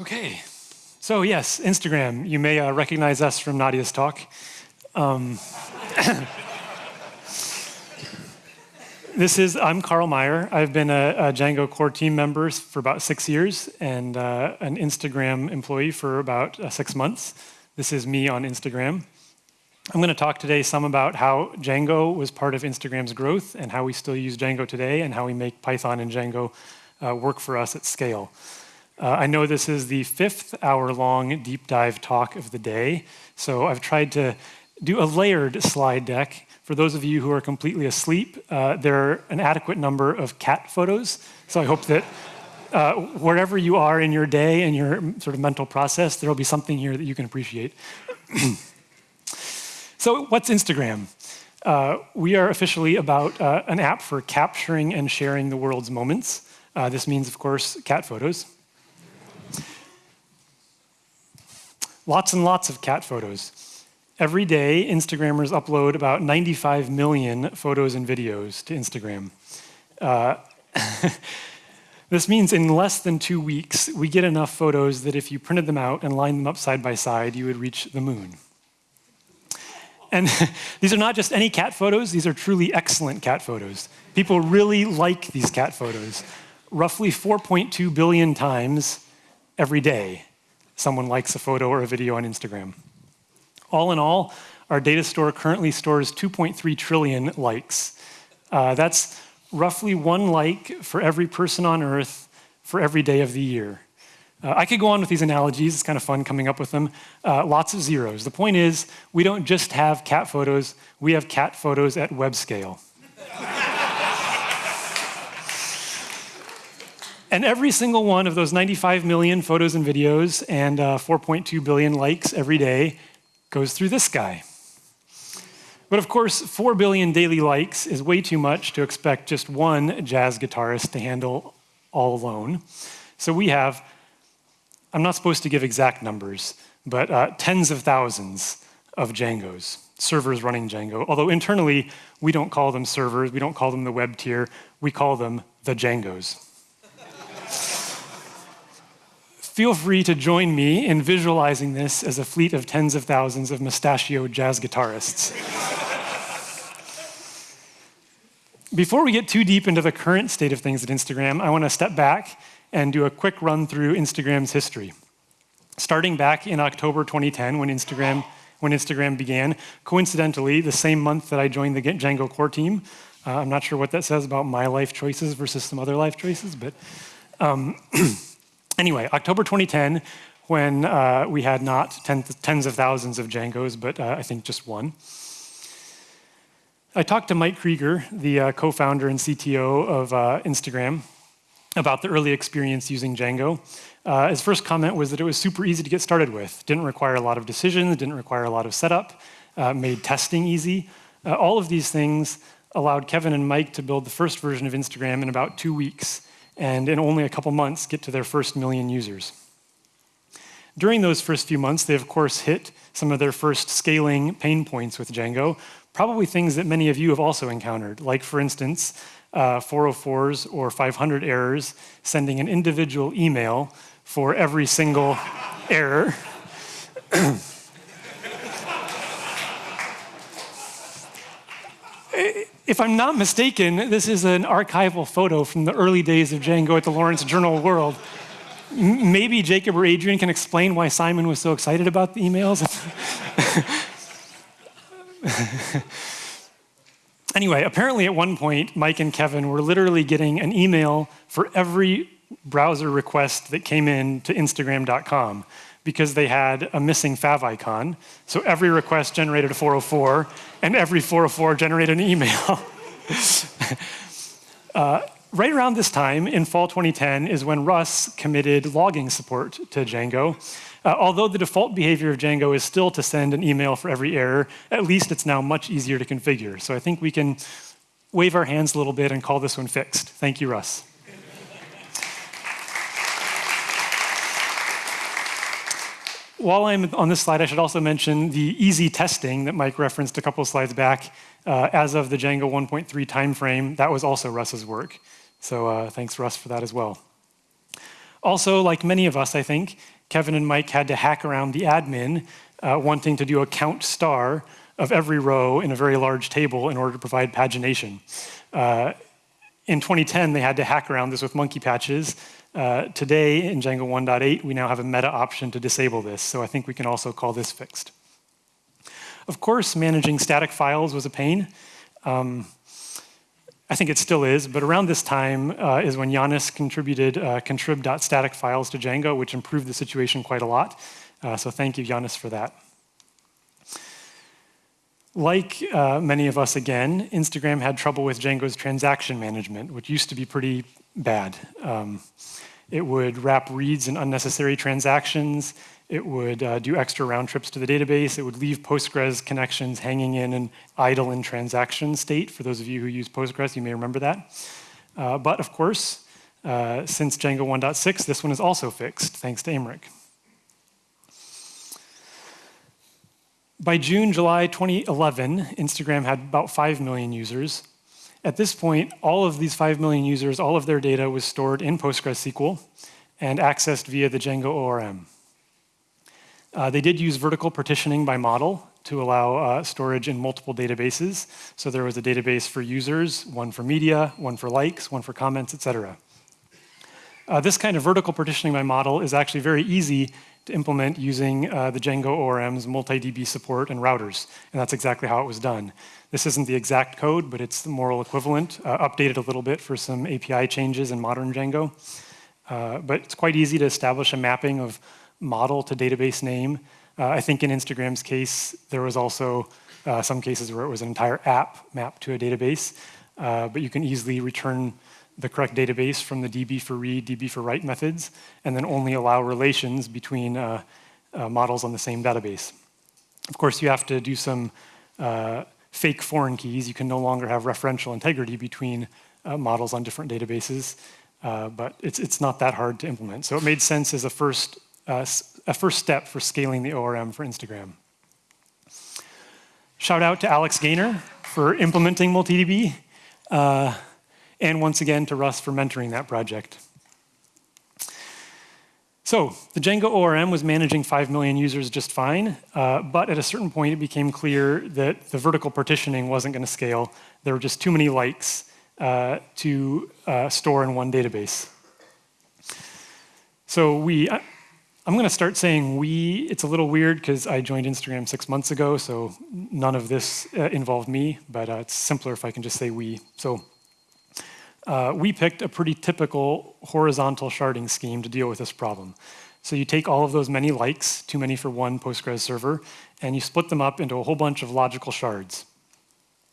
Okay, so yes, Instagram. You may uh, recognize us from Nadia's talk. Um, this is, I'm Carl Meyer. I've been a, a, Django core team member for about six years and uh, an Instagram employee for about uh, six months. This is me on Instagram. I'm going to talk today some about how Django was part of Instagram's growth and how we still use Django today and how we make Python and Django uh, work for us at scale. Uh, I know this is the fifth hour long deep dive talk of the day, so I've tried to do a layered slide deck. For those of you who are completely asleep, uh, there are an adequate number of cat photos, so I hope that uh, wherever you are in your day and your sort of mental process, there will be something here that you can appreciate. so, what's Instagram? Uh, we are officially about uh, an app for capturing and sharing the world's moments. Uh, this means, of course, cat photos. Lots and lots of cat photos. Every day, Instagrammers upload about 95 million photos and videos to Instagram. Uh, this means in less than two weeks, we get enough photos that if you printed them out and lined them up side by side, you would reach the moon. And these are not just any cat photos, these are truly excellent cat photos. People really like these cat photos. Roughly 4.2 billion times every day someone likes a photo or a video on Instagram. All in all, our data store currently stores 2.3 trillion likes. Uh, that's roughly one like for every person on Earth for every day of the year. Uh, I could go on with these analogies, it's kind of fun coming up with them. Uh, lots of zeros. The point is, we don't just have cat photos, we have cat photos at web scale. And every single one of those 95 million photos and videos and uh, 4.2 billion likes every day goes through this guy. But of course, 4 billion daily likes is way too much to expect just one jazz guitarist to handle all alone. So we have, I'm not supposed to give exact numbers, but uh, tens of thousands of Djangos, servers running Django. Although internally, we don't call them servers, we don't call them the web tier, we call them the Djangos. Feel free to join me in visualizing this as a fleet of tens of thousands of mustachioed jazz guitarists. Before we get too deep into the current state of things at Instagram, I want to step back and do a quick run through Instagram's history. Starting back in October 2010, when Instagram, when Instagram began, coincidentally, the same month that I joined the Django core team. Uh, I'm not sure what that says about my life choices versus some other life choices, but um, Anyway, October 2010, when uh, we had not tens of thousands of Djangos, but uh, I think just one. I talked to Mike Krieger, the uh, co-founder and CTO of uh, Instagram, about the early experience using Django. Uh, his first comment was that it was super easy to get started with. Didn't require a lot of decisions, didn't require a lot of setup, uh, made testing easy. all of these things allowed Kevin and Mike to build the first version of Instagram in about two weeks and in only a couple months get to their first million users. During those first few months, they of course hit some of their first scaling pain points with Django, probably things that many of you have also encountered, like for instance, uh, 404s or 500 errors, sending an individual email for every single error. If I'm not mistaken, this is an archival photo from the early days of Django at the Lawrence Journal World. Maybe Jacob or Adrian can explain why Simon was so excited about the emails. anyway, apparently at one point, Mike and Kevin were literally getting an email for every browser request that came in to Instagram.com because they had a missing fav icon. So every request generated a 404, and every 404 generated an email. uh, right around this time, in fall 2010, is when Russ committed logging support to Django. Uh, although the default behavior of Django is still to send an email for every error, at least it's now much easier to configure. So I think we can wave our hands a little bit and call this one fixed. Thank you, Russ. While I'm on this slide, I should also mention the easy testing that Mike referenced a couple slides back. Uh, as of the Django 1.3 timeframe, that was also Russ's work. So uh, thanks, Russ, for that as well. Also, like many of us, I think, Kevin and Mike had to hack around the admin uh, wanting to do a count star of every row in a very large table in order to provide pagination. Uh, in 2010, they had to hack around this with monkey patches. Uh, today, in Django 1.8, we now have a meta option to disable this, so I think we can also call this fixed. Of course, managing static files was a pain. Um, I think it still is, but around this time uh, is when Jannis contributed uh, to Django, which improved the situation quite a lot. Uh, so thank you, Jannis, for that. Like uh, many of us again, Instagram had trouble with Django's transaction management, which used to be pretty bad. Um, it would wrap reads in unnecessary transactions. It would uh, do extra round trips to the database. It would leave Postgres connections hanging in an idle in transaction state. For those of you who use Postgres, you may remember that. Uh, but of course, uh, since Django 1.6, this one is also fixed, thanks to Aymeric. By June, July 2011, Instagram had about 5 million users. At this point, all of these 5 million users, all of their data was stored in PostgreSQL and accessed via the Django ORM. Uh, they did use vertical partitioning by model to allow uh, storage in multiple databases. So there was a database for users, one for media, one for likes, one for comments, etc. Uh, this kind of vertical partitioning by model is actually very easy to implement using uh, the Django ORM's multi-DB support and routers, and that's exactly how it was done. This isn't the exact code, but it's the moral equivalent, uh, updated a little bit for some API changes in modern Django. Uh, but it's quite easy to establish a mapping of model to database name. Uh, I think in Instagram's case, there was also uh, some cases where it was an entire app mapped to a database, uh, but you can easily return the correct database from the DB for read, DB for write methods, and then only allow relations between uh, uh, models on the same database. Of course, you have to do some uh, fake foreign keys. You can no longer have referential integrity between models on different databases, but it's, it's not that hard to implement. So it made sense as a first uh, a first step for scaling the ORM for Instagram. Shout out to Alex Gaynor for implementing MultiDB, uh, and once again to Russ for mentoring that project. So the Django ORM was managing 5 million users just fine, uh, but at a certain point it became clear that the vertical partitioning wasn't going to scale. There were just too many likes uh, to uh, store in one database. So we, I'm going to start saying we. It's a little weird because I joined Instagram six months ago, so none of this uh, involved me, but uh, it's simpler if I can just say we. So uh, we picked a pretty typical horizontal sharding scheme to deal with this problem. So you take all of those many likes, too many for one Postgres server, and you split them up into a whole bunch of logical shards.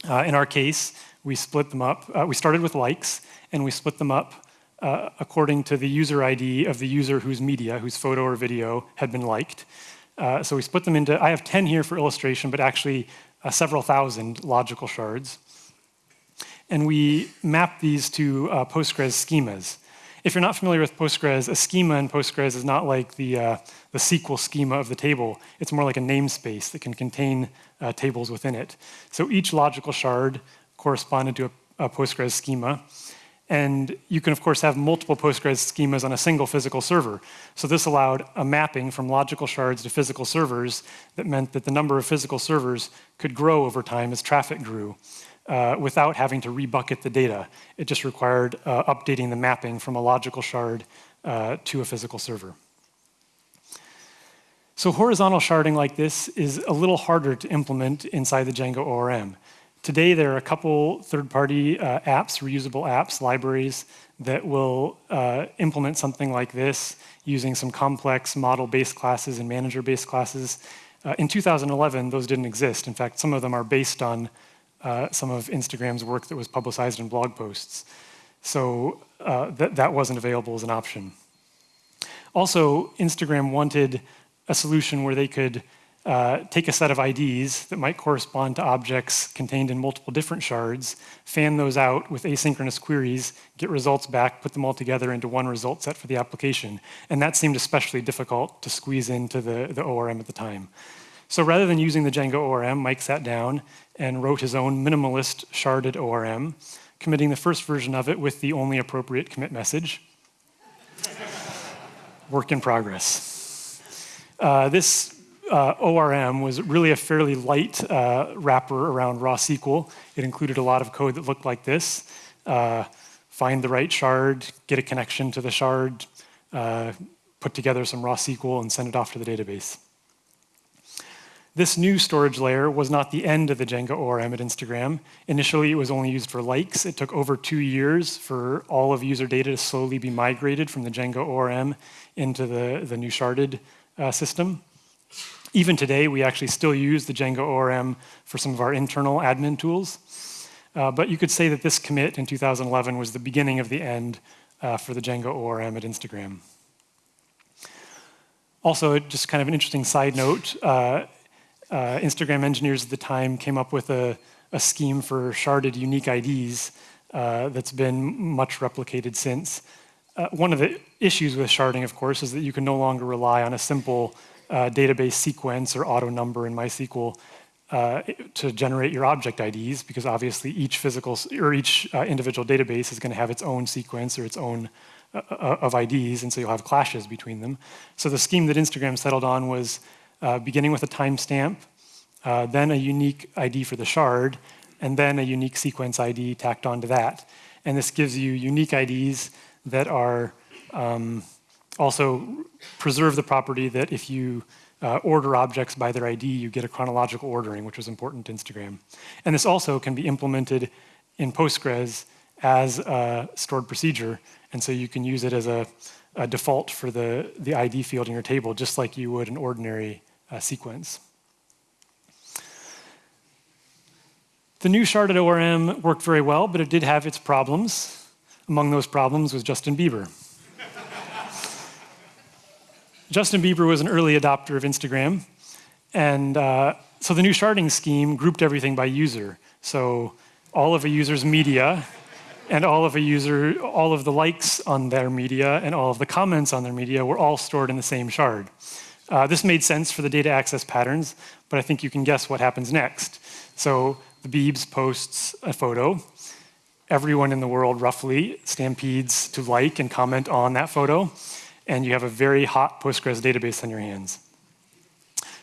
Uh, in our case, we split them up. Uh, we started with likes, and we split them up uh, according to the user ID of the user whose media, whose photo or video had been liked. Uh, so we split them into, I have 10 here for illustration, but actually uh, several thousand logical shards. And we map these to uh, Postgres schemas. If you're not familiar with Postgres, a schema in Postgres is not like the, uh, the SQL schema of the table. It's more like a namespace that can contain uh, tables within it. So each logical shard corresponded to a, a Postgres schema. And you can, of course, have multiple Postgres schemas on a single physical server. So this allowed a mapping from logical shards to physical servers that meant that the number of physical servers could grow over time as traffic grew uh, without having to rebucket the data. It just required uh, updating the mapping from a logical shard uh, to a physical server. So horizontal sharding like this is a little harder to implement inside the Django ORM. Today, there are a couple third-party uh, apps, reusable apps, libraries, that will uh, implement something like this using some complex model-based classes and manager-based classes. Uh, in 2011, those didn't exist. In fact, some of them are based on uh, some of Instagram's work that was publicized in blog posts. So uh, that, that wasn't available as an option. Also, Instagram wanted a solution where they could uh, take a set of IDs that might correspond to objects contained in multiple different shards, fan those out with asynchronous queries, get results back, put them all together into one result set for the application. And that seemed especially difficult to squeeze into the, the ORM at the time. So rather than using the Django ORM, Mike sat down and wrote his own minimalist sharded ORM, committing the first version of it with the only appropriate commit message. work in progress. Uh, this uh, ORM was really a fairly light uh, wrapper around raw SQL. It included a lot of code that looked like this. Uh, find the right shard, get a connection to the shard, uh, put together some raw SQL and send it off to the database. This new storage layer was not the end of the Django ORM at Instagram. Initially, it was only used for likes. It took over two years for all of user data to slowly be migrated from the Django ORM into the, the new sharded uh, system. Even today, we actually still use the Django ORM for some of our internal admin tools. Uh, but you could say that this commit in 2011 was the beginning of the end uh, for the Django ORM at Instagram. Also, just kind of an interesting side note, uh, Instagram engineers at the time came up with a, a scheme for sharded unique IDs uh, that's been much replicated since. Uh, one of the issues with sharding, of course, is that you can no longer rely on a simple uh, database sequence or auto number in MySQL uh, to generate your object IDs, because obviously each physical or each uh, individual database is going to have its own sequence or its own of IDs, and so you'll have clashes between them. So the scheme that Instagram settled on was uh, beginning with a timestamp, uh, then a unique ID for the shard, and then a unique sequence ID tacked onto that. And this gives you unique IDs that are um, also preserve the property that if you uh, order objects by their ID, you get a chronological ordering, which was important to Instagram. And this also can be implemented in Postgres as a stored procedure, and so you can use it as a, a default for the, the ID field in your table, just like you would an ordinary uh, sequence. The new sharded ORM worked very well, but it did have its problems. Among those problems was Justin Bieber. Justin Bieber was an early adopter of Instagram, and uh, so the new sharding scheme grouped everything by user. So all of a user's media and all of a user, all of the likes on their media and all of the comments on their media were all stored in the same shard. Uh, this made sense for the data access patterns, but I think you can guess what happens next. So the Beebs posts a photo. Everyone in the world roughly stampedes to like and comment on that photo, and you have a very hot Postgres database on your hands.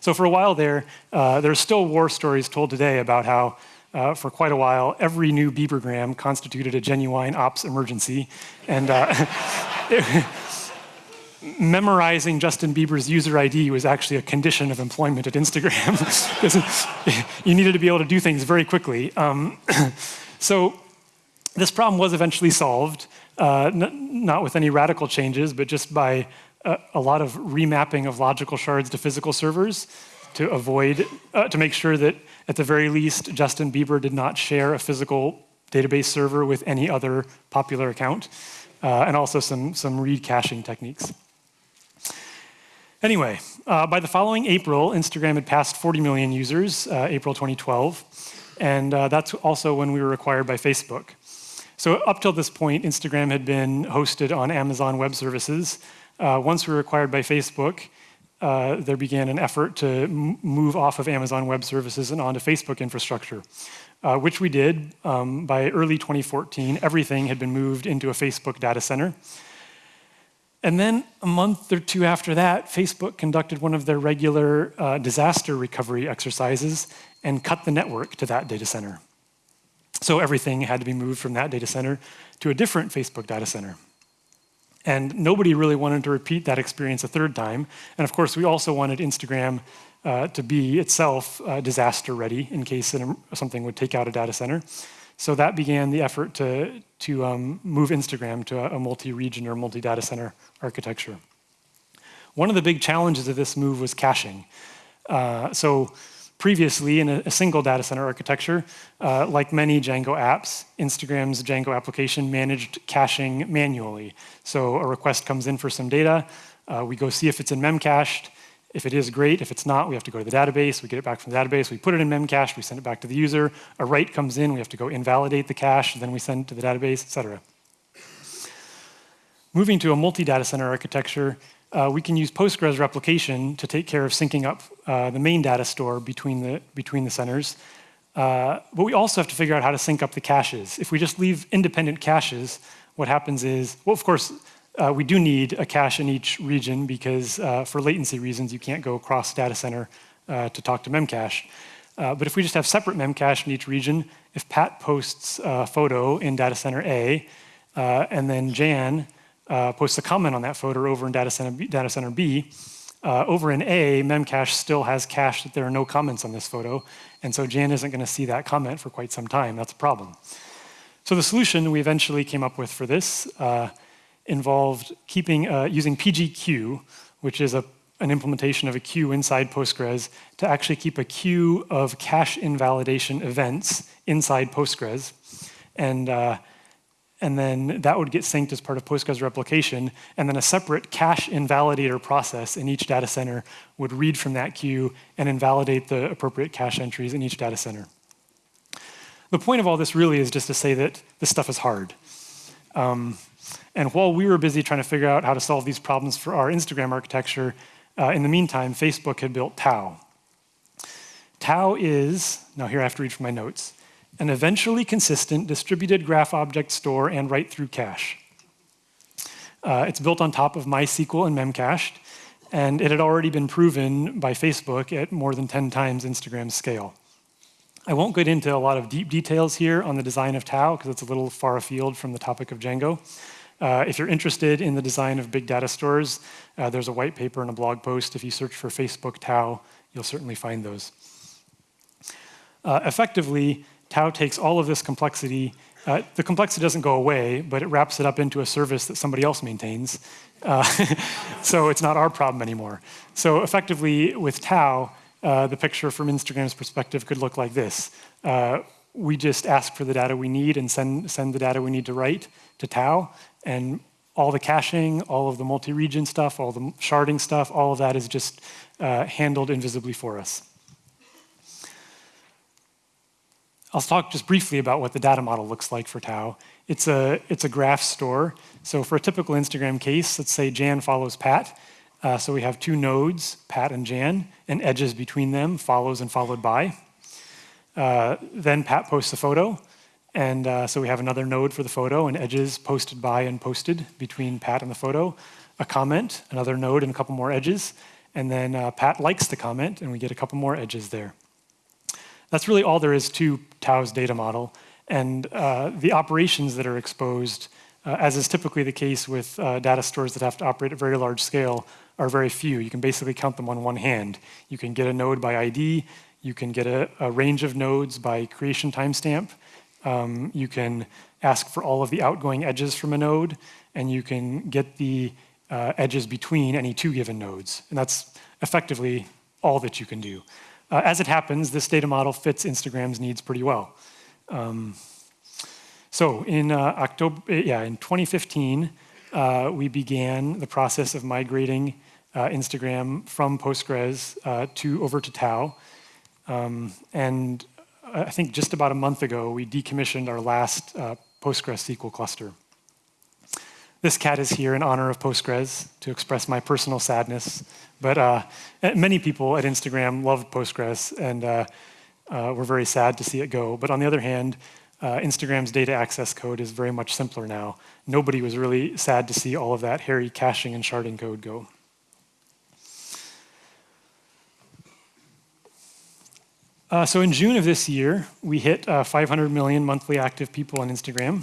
So for a while there, uh, there's still war stories told today about how uh, for quite a while, every new Biebergram constituted a genuine ops emergency. And uh, memorizing Justin Bieber's user ID was actually a condition of employment at Instagram you needed to be able to do things very quickly. Um, so this problem was eventually solved, uh, not with any radical changes, but just by a, a, lot of remapping of logical shards to physical servers to avoid, uh, to make sure that at the very least, Justin Bieber did not share a physical database server with any other popular account, uh, and also some, some read caching techniques. Anyway, uh, by the following April, Instagram had passed 40 million users, uh, April 2012, and uh, that's also when we were acquired by Facebook. So up till this point, Instagram had been hosted on Amazon Web Services. Uh, once we were acquired by Facebook, uh, there began an effort to move off of Amazon Web Services and onto Facebook infrastructure, uh, which we did. Um, by early 2014, everything had been moved into a Facebook data center. And then a month or two after that, Facebook conducted one of their regular uh, disaster recovery exercises and cut the network to that data center. So everything had to be moved from that data center to a different Facebook data center. And nobody really wanted to repeat that experience a third time. And of course, we also wanted Instagram uh, to be itself uh, disaster ready in case something would take out a data center. So that began the effort to, to um, move Instagram to a, a multi-region or multi-data center architecture. One of the big challenges of this move was caching. Uh, so previously in a, a, single data center architecture, uh, like many Django apps, Instagram's Django application managed caching manually. So a request comes in for some data, uh, we go see if it's in memcached, if it is, great. If it's not, we have to go to the database. We get it back from the database. We put it in memcache. We send it back to the user. A write comes in. We have to go invalidate the cache. Then we send it to the database, et cetera. Moving to a multi-data center architecture, uh, we can use Postgres replication to take care of syncing up uh, the main data store between the, between the centers. Uh, but we also have to figure out how to sync up the caches. If we just leave independent caches, what happens is, well, of course, uh, we do need a cache in each region because uh, for latency reasons, you can't go across data center uh, to talk to Memcache. Uh, but if we just have separate Memcache in each region, if Pat posts a photo in data center A, uh, and then Jan uh, posts a comment on that photo over in data center B, data center B over in A, Memcache still has cache that there are no comments on this photo, and so Jan isn't going to see that comment for quite some time. That's a problem. So the solution we eventually came up with for this involved keeping, uh, using PGQ, which is a, an implementation of a queue inside Postgres, to actually keep a queue of cache invalidation events inside Postgres. And, uh, and then that would get synced as part of Postgres replication, and then a separate cache invalidator process in each data center would read from that queue and invalidate the appropriate cache entries in each data center. The point of all this really is just to say that this stuff is hard. Um, and while we were busy trying to figure out how to solve these problems for our Instagram architecture, uh, in the meantime, Facebook had built TAO. TAO is, now here I have to read from my notes, an eventually consistent distributed graph object store and write-through cache. Uh, it's built on top of MySQL and Memcached, and it had already been proven by Facebook at more than 10 times Instagram's scale. I won't get into a lot of deep details here on the design of TAO because it's a little far afield from the topic of Django. Uh, if you're interested in the design of big data stores, uh, there's a white paper and a blog post. If you search for Facebook TAO, you'll certainly find those. Uh, effectively, TAO takes all of this complexity. Uh, the complexity doesn't go away, but it wraps it up into a service that somebody else maintains. Uh, so it's not our problem anymore. So effectively, with TAO, uh, the picture from Instagram's perspective could look like this. we just ask for the data we need and send, send the data we need to write to TAO, and all the caching, all of the multi-region stuff, all the sharding stuff, all of that is just uh, handled invisibly for us. I'll talk just briefly about what the data model looks like for TAO. It's a, it's a graph store. So for a typical Instagram case, let's say Jan follows Pat. Uh, so we have two nodes, Pat and Jan, and edges between them, follows and followed by. Uh, then Pat posts a photo. And uh, so we have another node for the photo and edges posted by and posted between Pat and the photo, a comment, another node and a couple more edges, and then uh, Pat likes the comment and we get a couple more edges there. That's really all there is to TAO's data model. And uh, the operations that are exposed, uh, as is typically the case with uh, data stores that have to operate at very large scale, are very few. You can basically count them on one hand. You can get a node by ID, you can get a, a range of nodes by creation timestamp, um, you can ask for all of the outgoing edges from a node, and you can get the uh, edges between any two given nodes. And that's effectively all that you can do. Uh, as it happens, this data model fits Instagram's needs pretty well. Um, so in uh, October, yeah, in 2015, uh, we began the process of migrating uh, Instagram from Postgres uh, to over to TAO. Um, and I think just about a month ago, we decommissioned our last uh, Postgres SQL cluster. This cat is here in honor of Postgres to express my personal sadness. But uh, many people at Instagram love Postgres, and uh, uh, we're very sad to see it go. But on the other hand, uh, Instagram's data access code is very much simpler now. Nobody was really sad to see all of that hairy caching and sharding code go. Uh, so in June of this year, we hit uh, 500 million monthly active people on Instagram.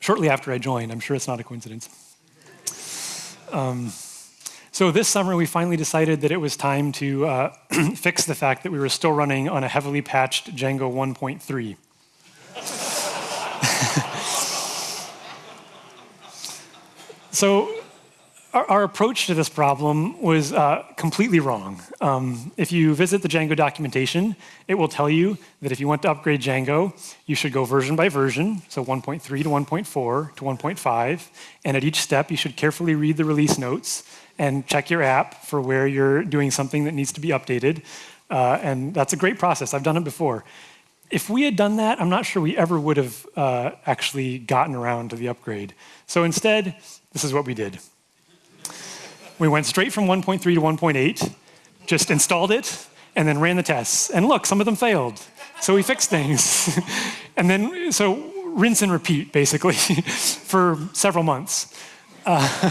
Shortly after I joined, I'm sure it's not a coincidence. Um, so this summer, we finally decided that it was time to uh, fix the fact that we were still running on a heavily patched Django 1.3. so our, our, approach to this problem was uh, completely wrong. Um, if you visit the Django documentation, it will tell you that if you want to upgrade Django, you should go version by version, so 1.3 to 1.4 to 1.5, and at each step you should carefully read the release notes and check your app for where you're doing something that needs to be updated. Uh, and that's a great process. I've done it before. If we had done that, I'm not sure we ever would have uh, actually gotten around to the upgrade. So instead, this is what we did. We went straight from 1.3 to 1.8, just installed it, and then ran the tests. And look, some of them failed. So we fixed things. and then, so rinse and repeat, basically, for several months. Uh,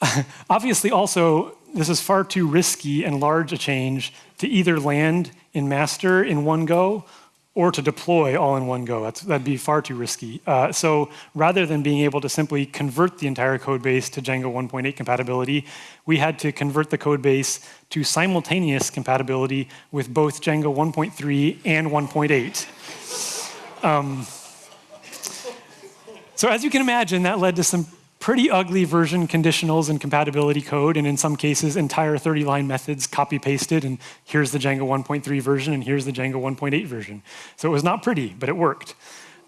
obviously, also, this is far too risky and large a change to either land in master in one go or to deploy all in one go. That's, that'd be far too risky. Uh, so rather than being able to simply convert the entire code base to Django 1.8 compatibility, we had to convert the code base to simultaneous compatibility with both Django 1.3 and 1.8. Um, so as you can imagine, that led to some pretty ugly version conditionals and compatibility code, and in some cases, entire 30-line methods copy-pasted, and here's the Django 1.3 version, and here's the Django 1.8 version. So it was not pretty, but it worked.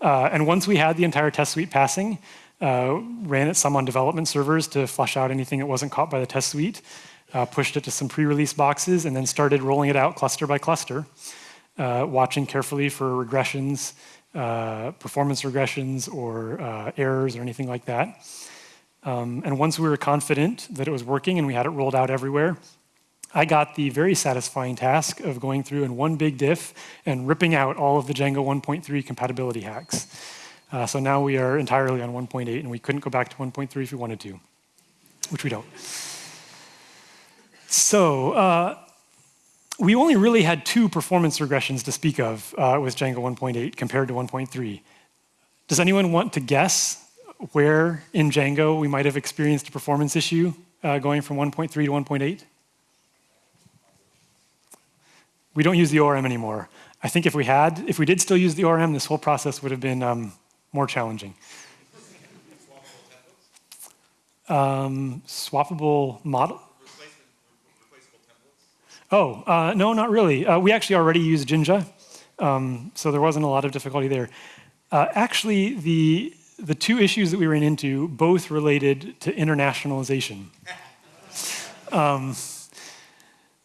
Uh, and once we had the entire test suite passing, uh, ran it some on development servers to flush out anything that wasn't caught by the test suite, uh, pushed it to some pre-release boxes, and then started rolling it out cluster by cluster, uh, watching carefully for regressions, uh, performance regressions, or uh, errors, or anything like that. Um, and once we were confident that it was working and we had it rolled out everywhere, I got the very satisfying task of going through in one big diff and ripping out all of the Django 1.3 compatibility hacks. Uh, so now we are entirely on 1.8 and we couldn't go back to 1.3 if we wanted to, which we don't. So uh, we only really had two performance regressions to speak of uh, with Django 1.8 compared to 1.3. Does anyone want to guess where in Django we might have experienced a performance issue uh, going from 1.3 to 1.8? We don't use the ORM anymore. I think if we had, if we did still use the ORM, this whole process would have been um, more challenging. Um, swappable model? Oh, uh, no, not really. Uh, we actually already use Jinja, um, so there wasn't a lot of difficulty there. Uh, actually, the the two issues that we ran into both related to internationalization. Um,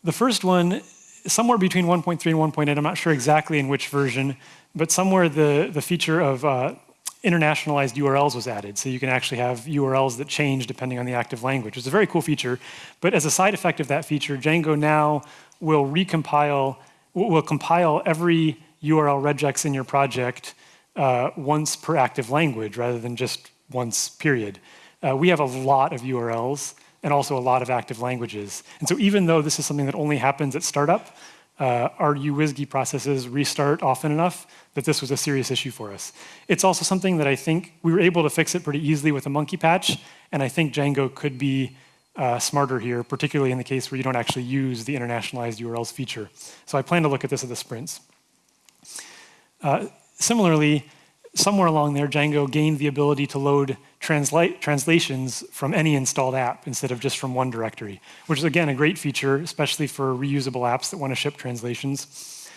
the first one, somewhere between 1.3 and 1.8, I'm not sure exactly in which version, but somewhere the, the feature of uh, internationalized URLs was added. So you can actually have URLs that change depending on the active language. It's a very cool feature. But as a side effect of that feature, Django now will recompile, will compile every URL regex in your project uh, once per active language rather than just once period. Uh, we have a lot of URLs and also a lot of active languages. And so even though this is something that only happens at startup, uh, our uWSGI processes restart often enough that this was a serious issue for us. It's also something that I think we were able to fix it pretty easily with a monkey patch, and I think Django could be uh, smarter here, particularly in the case where you don't actually use the internationalized URLs feature. So I plan to look at this at the sprints. Uh, Similarly, somewhere along there, Django gained the ability to load translations from any installed app instead of just from one directory, which is again a great feature, especially for reusable apps that want to ship translations.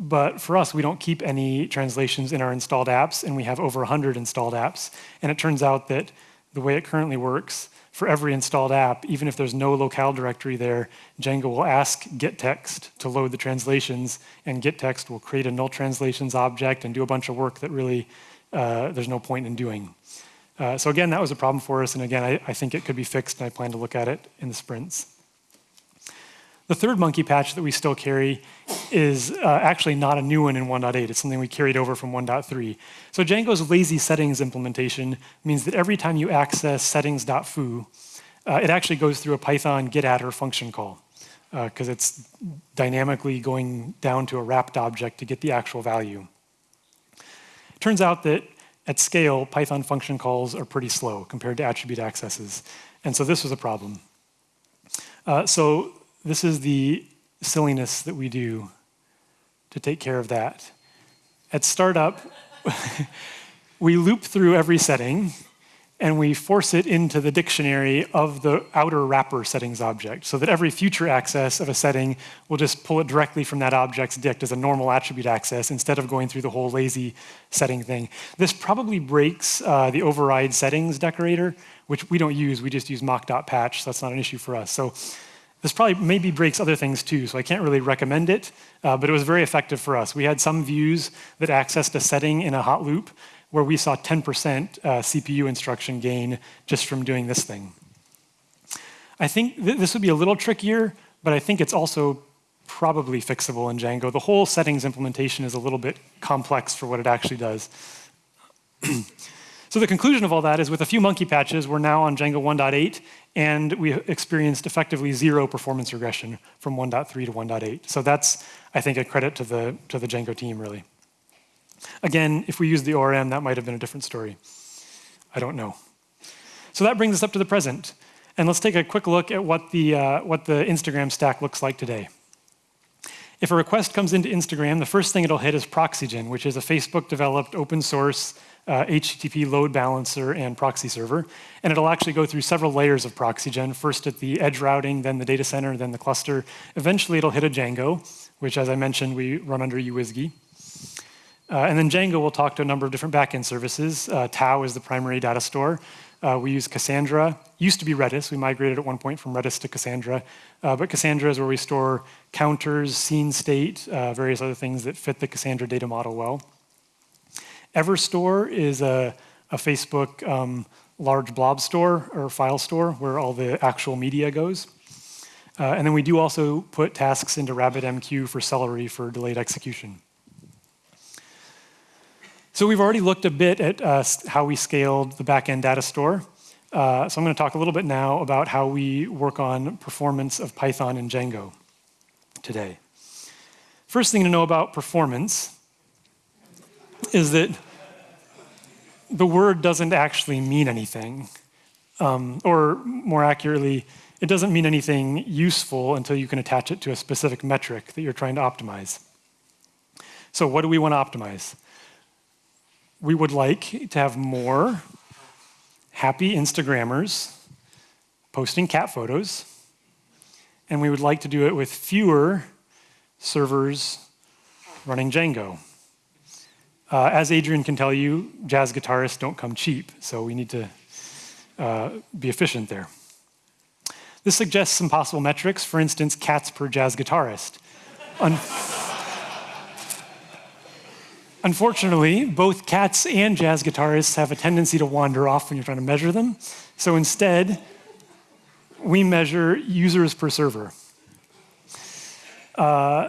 But for us, we don't keep any translations in our installed apps, and we have over 100 installed apps. And it turns out that the way it currently works for every installed app, even if there's no locale directory there, Django will ask gettext to load the translations, and gettext will create a null translations object and do a bunch of work that really uh, there's no point in doing. Uh, so again, that was a problem for us, and again, I, I think it could be fixed, and I plan to look at it in the sprints. The third monkey patch that we still carry is uh, actually not a new one in 1.8. It's something we carried over from 1.3. So Django's lazy settings implementation means that every time you access settings.foo, uh, it actually goes through a Python getattr function call because uh, it's dynamically going down to a wrapped object to get the actual value. It turns out that at scale, Python function calls are pretty slow compared to attribute accesses. And so this was a problem. Uh, so this is the silliness that we do to take care of that. At startup, we loop through every setting and we force it into the dictionary of the outer wrapper settings object so that every future access of a setting will just pull it directly from that object's dict as a normal attribute access instead of going through the whole lazy setting thing. This probably breaks uh, the override settings decorator, which we don't use. We just use mock.patch, so that's not an issue for us. So this probably maybe breaks other things too, so I can't really recommend it, uh, but it was very effective for us. We had some views that accessed a setting in a hot loop where we saw 10% uh, CPU instruction gain just from doing this thing. I think th this would be a little trickier, but I think it's also probably fixable in Django. The whole settings implementation is a little bit complex for what it actually does. so the conclusion of all that is with a few monkey patches, we're now on Django 1.8, and we experienced effectively zero performance regression from 1.3 to 1.8. So that's, I think, a credit to the, to the Django team, really. Again, if we used the ORM, that might have been a different story. I don't know. So that brings us up to the present. And let's take a quick look at what the, uh, what the Instagram stack looks like today. If a request comes into Instagram, the first thing it'll hit is Proxygen, which is a Facebook-developed open source uh, HTTP load balancer and proxy server. And it'll actually go through several layers of Proxygen, first at the edge routing, then the data center, then the cluster. Eventually, it'll hit a Django, which, as I mentioned, we run under uWSGI. Uh, and then Django will talk to a number of different backend services. Uh, TAO is the primary data store. Uh, we use Cassandra. Used to be Redis. We migrated at one point from Redis to Cassandra. Uh, but Cassandra is where we store counters, seen state, uh, various other things that fit the Cassandra data model well. Everstore is a, a Facebook um, large blob store or file store where all the actual media goes. Uh, and then we do also put tasks into RabbitMQ for Celery for delayed execution. So we've already looked a bit at uh, how we scaled the backend data store. Uh, so I'm going to talk a little bit now about how we work on performance of Python and Django today. First thing to know about performance is that the word doesn't actually mean anything. Um, or more accurately, it doesn't mean anything useful until you can attach it to a specific metric that you're trying to optimize. So what do we want to optimize? we would like to have more happy Instagrammers posting cat photos, and we would like to do it with fewer servers running Django. Uh, as Adrian can tell you, jazz guitarists don't come cheap, so we need to uh, be efficient there. This suggests some possible metrics, for instance, cats per jazz guitarist. Unfortunately, both cats and jazz guitarists have a tendency to wander off when you're trying to measure them. So instead, we measure users per server. Uh,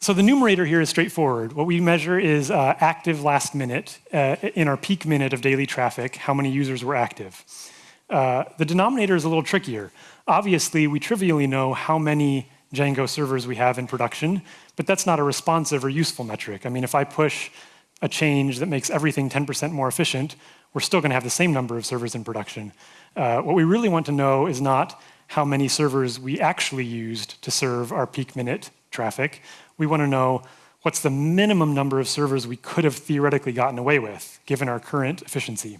so the numerator here is straightforward. What we measure is uh, active last minute uh, in our peak minute of daily traffic, how many users were active. Uh, the denominator is a little trickier. Obviously, we trivially know how many Django servers we have in production, but that's not a responsive or useful metric. I mean, if I push a change that makes everything 10% more efficient, we're still going to have the same number of servers in production. Uh, what we really want to know is not how many servers we actually used to serve our peak minute traffic. We want to know what's the minimum number of servers we could have theoretically gotten away with, given our current efficiency,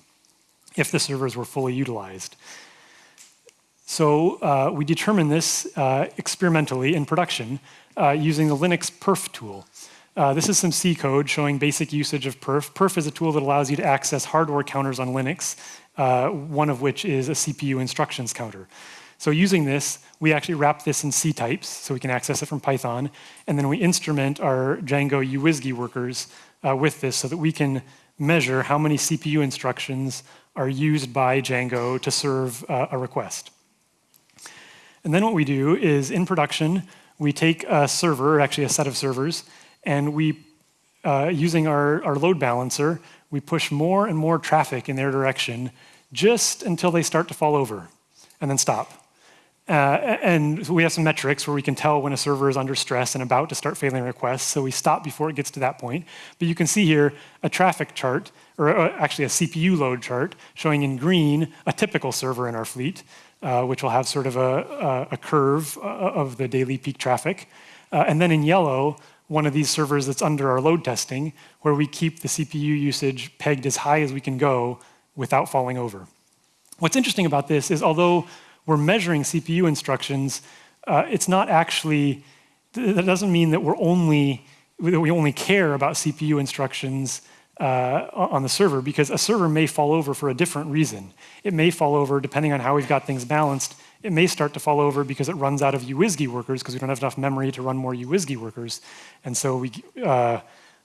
if the servers were fully utilized. So uh, we determine this uh, experimentally in production uh, using the Linux perf tool. Uh, this is some C code showing basic usage of perf. Perf is a tool that allows you to access hardware counters on Linux, uh, one of which is a CPU instructions counter. So using this, we actually wrap this in C types, so we can access it from Python, and then we instrument our Django uWSGI workers uh, with this so that we can measure how many CPU instructions are used by Django to serve uh, a request. And then what we do is in production, we take a server, actually a set of servers, and we, uh, using our, our load balancer, we push more and more traffic in their direction just until they start to fall over and then stop. Uh, and we have some metrics where we can tell when a server is under stress and about to start failing requests, so we stop before it gets to that point. But you can see here a traffic chart, or uh, actually a CPU load chart, showing in green a typical server in our fleet, uh, which will have sort of a, a curve uh, of the daily peak traffic. Uh, and then in yellow, one of these servers that's under our load testing, where we keep the CPU usage pegged as high as we can go without falling over. What's interesting about this is although we're measuring CPU instructions, uh, it's not actually, that doesn't mean that we're only, that we only care about CPU instructions uh, on the server because a server may fall over for a different reason. It may fall over depending on how we've got things balanced. It may start to fall over because it runs out of uWSGI workers because we don't have enough memory to run more uWSGI workers. And so we, uh,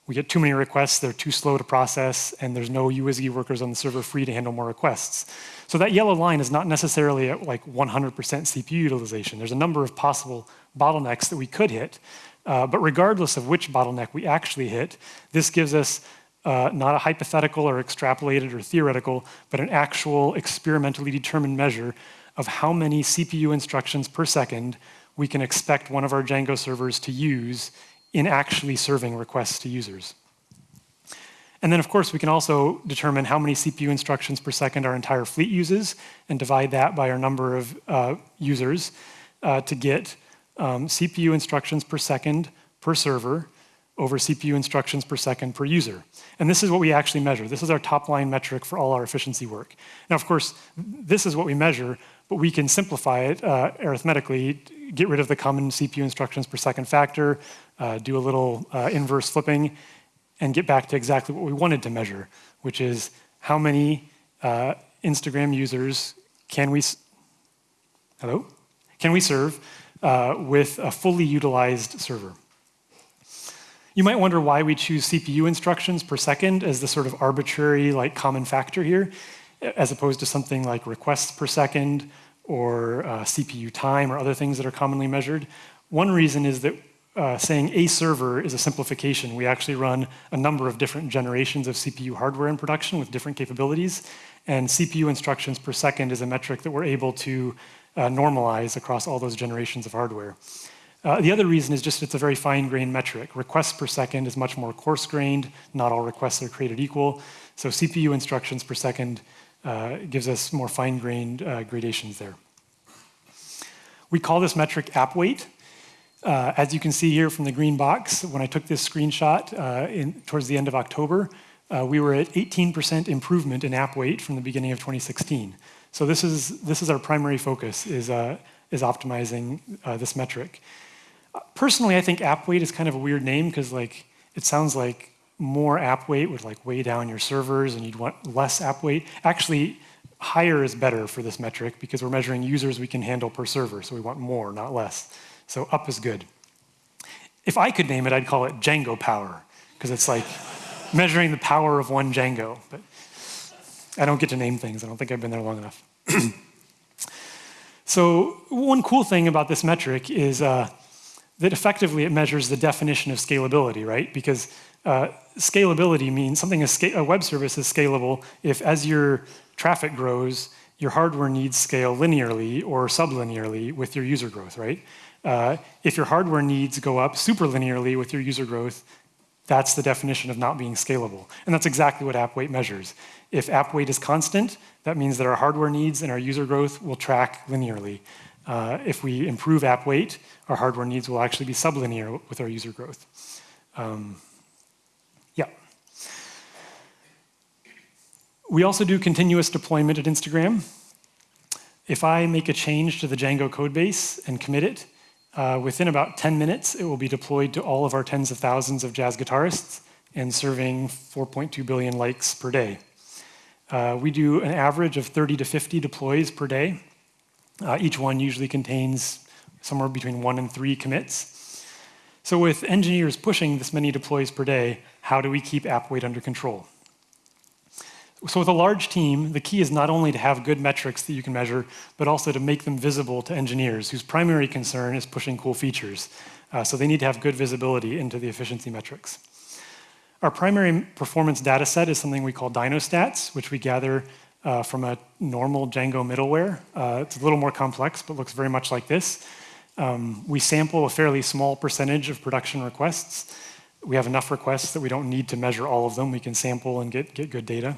we get too many requests, they're too slow to process, and there's no uWSGI workers on the server free to handle more requests. So that yellow line is not necessarily at like 100% CPU utilization. There's a number of possible bottlenecks that we could hit. Uh, but regardless of which bottleneck we actually hit, this gives us uh, not a hypothetical or extrapolated or theoretical, but an actual experimentally determined measure of how many CPU instructions per second we can expect one of our Django servers to use in actually serving requests to users. And then, of course, we can also determine how many CPU instructions per second our entire fleet uses and divide that by our number of uh, users uh, to get um, CPU instructions per second per server over CPU instructions per second per user. And this is what we actually measure. This is our top line metric for all our efficiency work. Now, of course, this is what we measure, but we can simplify it uh, arithmetically, get rid of the common CPU instructions per second factor, uh, do a little uh, inverse flipping, and get back to exactly what we wanted to measure, which is how many uh, Instagram users can we, hello? Can we serve uh, with a fully utilized server? You might wonder why we choose CPU instructions per second as the sort of arbitrary like common factor here, as opposed to something like requests per second or uh, CPU time or other things that are commonly measured. One reason is that uh, saying a server is a simplification. We actually run a number of different generations of CPU hardware in production with different capabilities, and CPU instructions per second is a metric that we're able to uh, normalize across all those generations of hardware. Uh, the other reason is just it's a very fine-grained metric. Requests per second is much more coarse-grained. Not all requests are created equal. So CPU instructions per second uh, gives us more fine-grained uh, gradations there. We call this metric app weight. Uh, as you can see here from the green box, when I took this screenshot uh, in, towards the end of October, uh, we were at 18% improvement in app weight from the beginning of 2016. So this is, this is our primary focus, is, is optimizing this metric. Personally, I think app weight is kind of a weird name because like it sounds like more app weight would like weigh down your servers and you'd want less app weight. Actually, higher is better for this metric because we're measuring users we can handle per server, so we want more, not less. So up is good. If I could name it, I'd call it Django power because it's like measuring the power of one Django. But I don't get to name things. I don't think I've been there long enough. so one cool thing about this metric is uh, that effectively it measures the definition of scalability, right? Because uh, scalability means something a web service is scalable if as your traffic grows, your hardware needs scale linearly or sublinearly with your user growth, right? Uh, if your hardware needs go up superlinearly with your user growth, that's the definition of not being scalable. And that's exactly what app weight measures. If app weight is constant, that means that our hardware needs and our user growth will track linearly. Uh, if we improve app weight, our hardware needs will actually be sublinear with our user growth. Um, yeah. We also do continuous deployment at Instagram. If I make a change to the Django codebase and commit it, uh, within about 10 minutes, it will be deployed to all of our tens of thousands of jazz guitarists and serving 4.2 billion likes per day. Uh, we do an average of 30 to 50 deploys per day. Uh, each one usually contains somewhere between one and three commits. So with engineers pushing this many deploys per day, how do we keep app weight under control? So with a large team, the key is not only to have good metrics that you can measure, but also to make them visible to engineers whose primary concern is pushing cool features. Uh, so they need to have good visibility into the efficiency metrics. Our primary performance data set is something we call DynoStats, which we gather uh, from a normal Django middleware. Uh, it's a little more complex, but looks very much like this. Um, we sample a fairly small percentage of production requests. We have enough requests that we don't need to measure all of them. We can sample and get, get good data.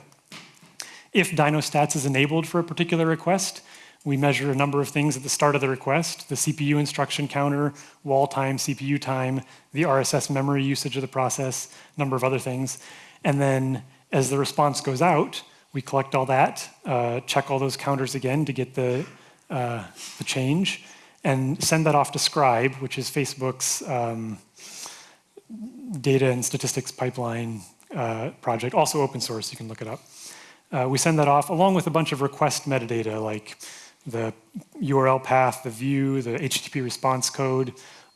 If DynoStats is enabled for a particular request, we measure a number of things at the start of the request, the CPU instruction counter, wall time, CPU time, the RSS memory usage of the process, a number of other things. And then as the response goes out, we collect all that, uh, check all those counters again to get the, uh, the change, and send that off to Scribe, which is Facebook's um, data and statistics pipeline uh, project, also open source, you can look it up. Uh, we send that off along with a bunch of request metadata like the URL path, the view, the HTTP response code,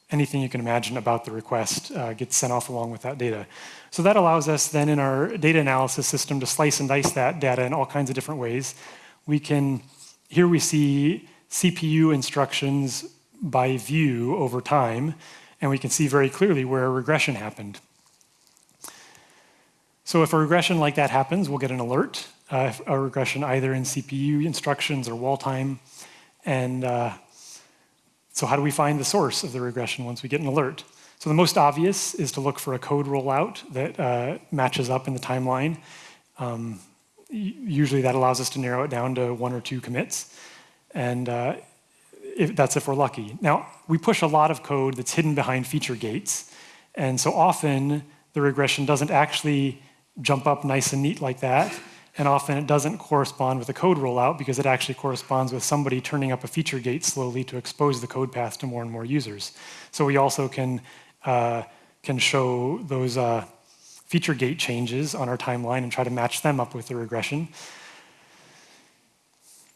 anything you can imagine about the request uh, gets sent off along with that data. So that allows us then in our data analysis system to slice and dice that data in all kinds of different ways. We can, here we see CPU instructions by view over time, and we can see very clearly where a regression happened. So if a regression like that happens, we'll get an alert, uh, a regression either in CPU instructions or wall time. And uh, so how do we find the source of the regression once we get an alert? So the most obvious is to look for a code rollout that uh, matches up in the timeline. Um, usually that allows us to narrow it down to one or two commits. And uh, if, that's if we're lucky. Now, we push a lot of code that's hidden behind feature gates. And so often the regression doesn't actually jump up nice and neat like that. And often it doesn't correspond with a code rollout because it actually corresponds with somebody turning up a feature gate slowly to expose the code path to more and more users. So we also can uh, can show those uh, feature gate changes on our timeline and try to match them up with the regression.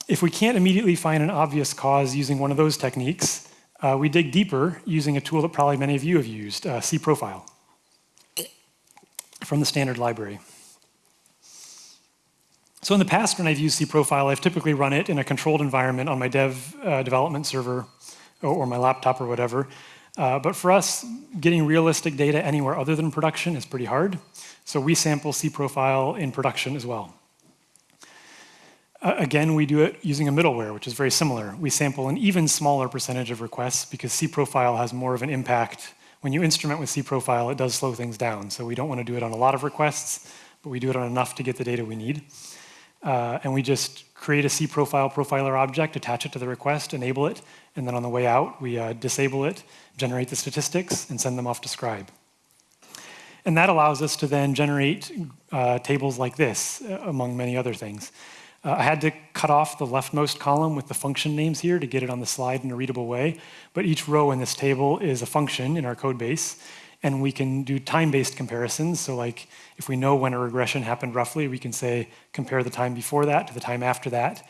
If we can't immediately find an obvious cause using one of those techniques, uh, we dig deeper using a tool that probably many of you have used, uh, cProfile, from the standard library. So in the past, when I've used cProfile, I've typically run it in a controlled environment on my dev uh, development server or, or, my laptop or whatever. Uh, but for us, getting realistic data anywhere other than production is pretty hard. So we sample cProfile in production as well. Uh, again, we do it using a middleware, which is very similar. We sample an even smaller percentage of requests because cProfile has more of an impact. When you instrument with cProfile, it does slow things down. So we don't want to do it on a lot of requests, but we do it on enough to get the data we need. Uh, and we just create a cProfile profiler object, attach it to the request, enable it, and then on the way out, we uh, disable it, generate the statistics, and send them off to Scribe. And that allows us to then generate uh, tables like this, uh, among many other things. Uh, I had to cut off the leftmost column with the function names here to get it on the slide in a readable way, but each row in this table is a function in our code base, and we can do time-based comparisons. So like if we know when a regression happened roughly, we can say compare the time before that to the time after that.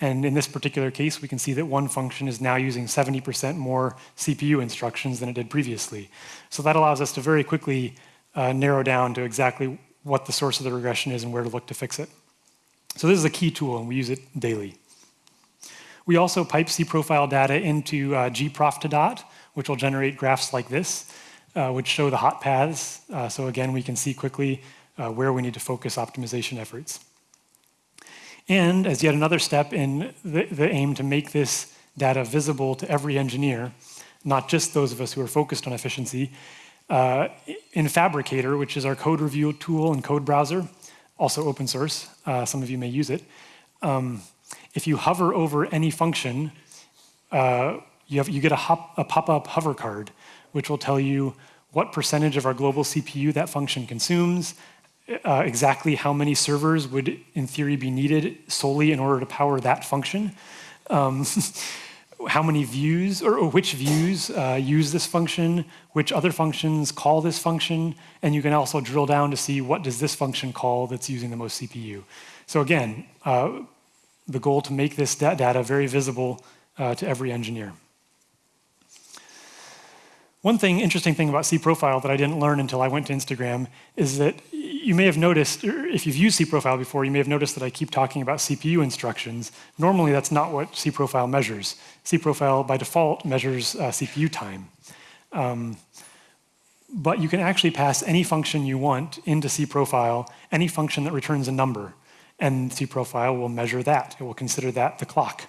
And in this particular case, we can see that one function is now using 70% more CPU instructions than it did previously. So that allows us to very quickly uh, narrow down to exactly what the source of the regression is and where to look to fix it. So this is a key tool, and we use it daily. We also pipe cProfile data into uh, gprof2dot, which will generate graphs like this uh, which show the hot paths. Uh, so again, we can see quickly uh, where we need to focus optimization efforts. And as yet another step in the, the, aim to make this data visible to every engineer, not just those of us who are focused on efficiency, uh, in Phabricator, which is our code review tool and code browser, also open source, uh, some of you may use it. Um, if you hover over any function, uh, you, have, you, get a, a pop-up hover card which will tell you what percentage of our global CPU that function consumes, uh, exactly how many servers would, in theory, be needed solely in order to power that function, um, how many views, or, or which views uh, use this function, which other functions call this function, and you can also drill down to see what does this function call that's using the most CPU. So again, uh, the goal to make this data very visible uh, to every engineer. One thing, interesting thing about cProfile that I didn't learn until I went to Instagram is that you may have noticed, if you've used cProfile before, you may have noticed that I keep talking about CPU instructions. Normally, that's not what cProfile measures. cProfile, by default, measures uh, CPU time. Um, but you can actually pass any function you want into cProfile, any function that returns a number, and cProfile will measure that. It will consider that the clock.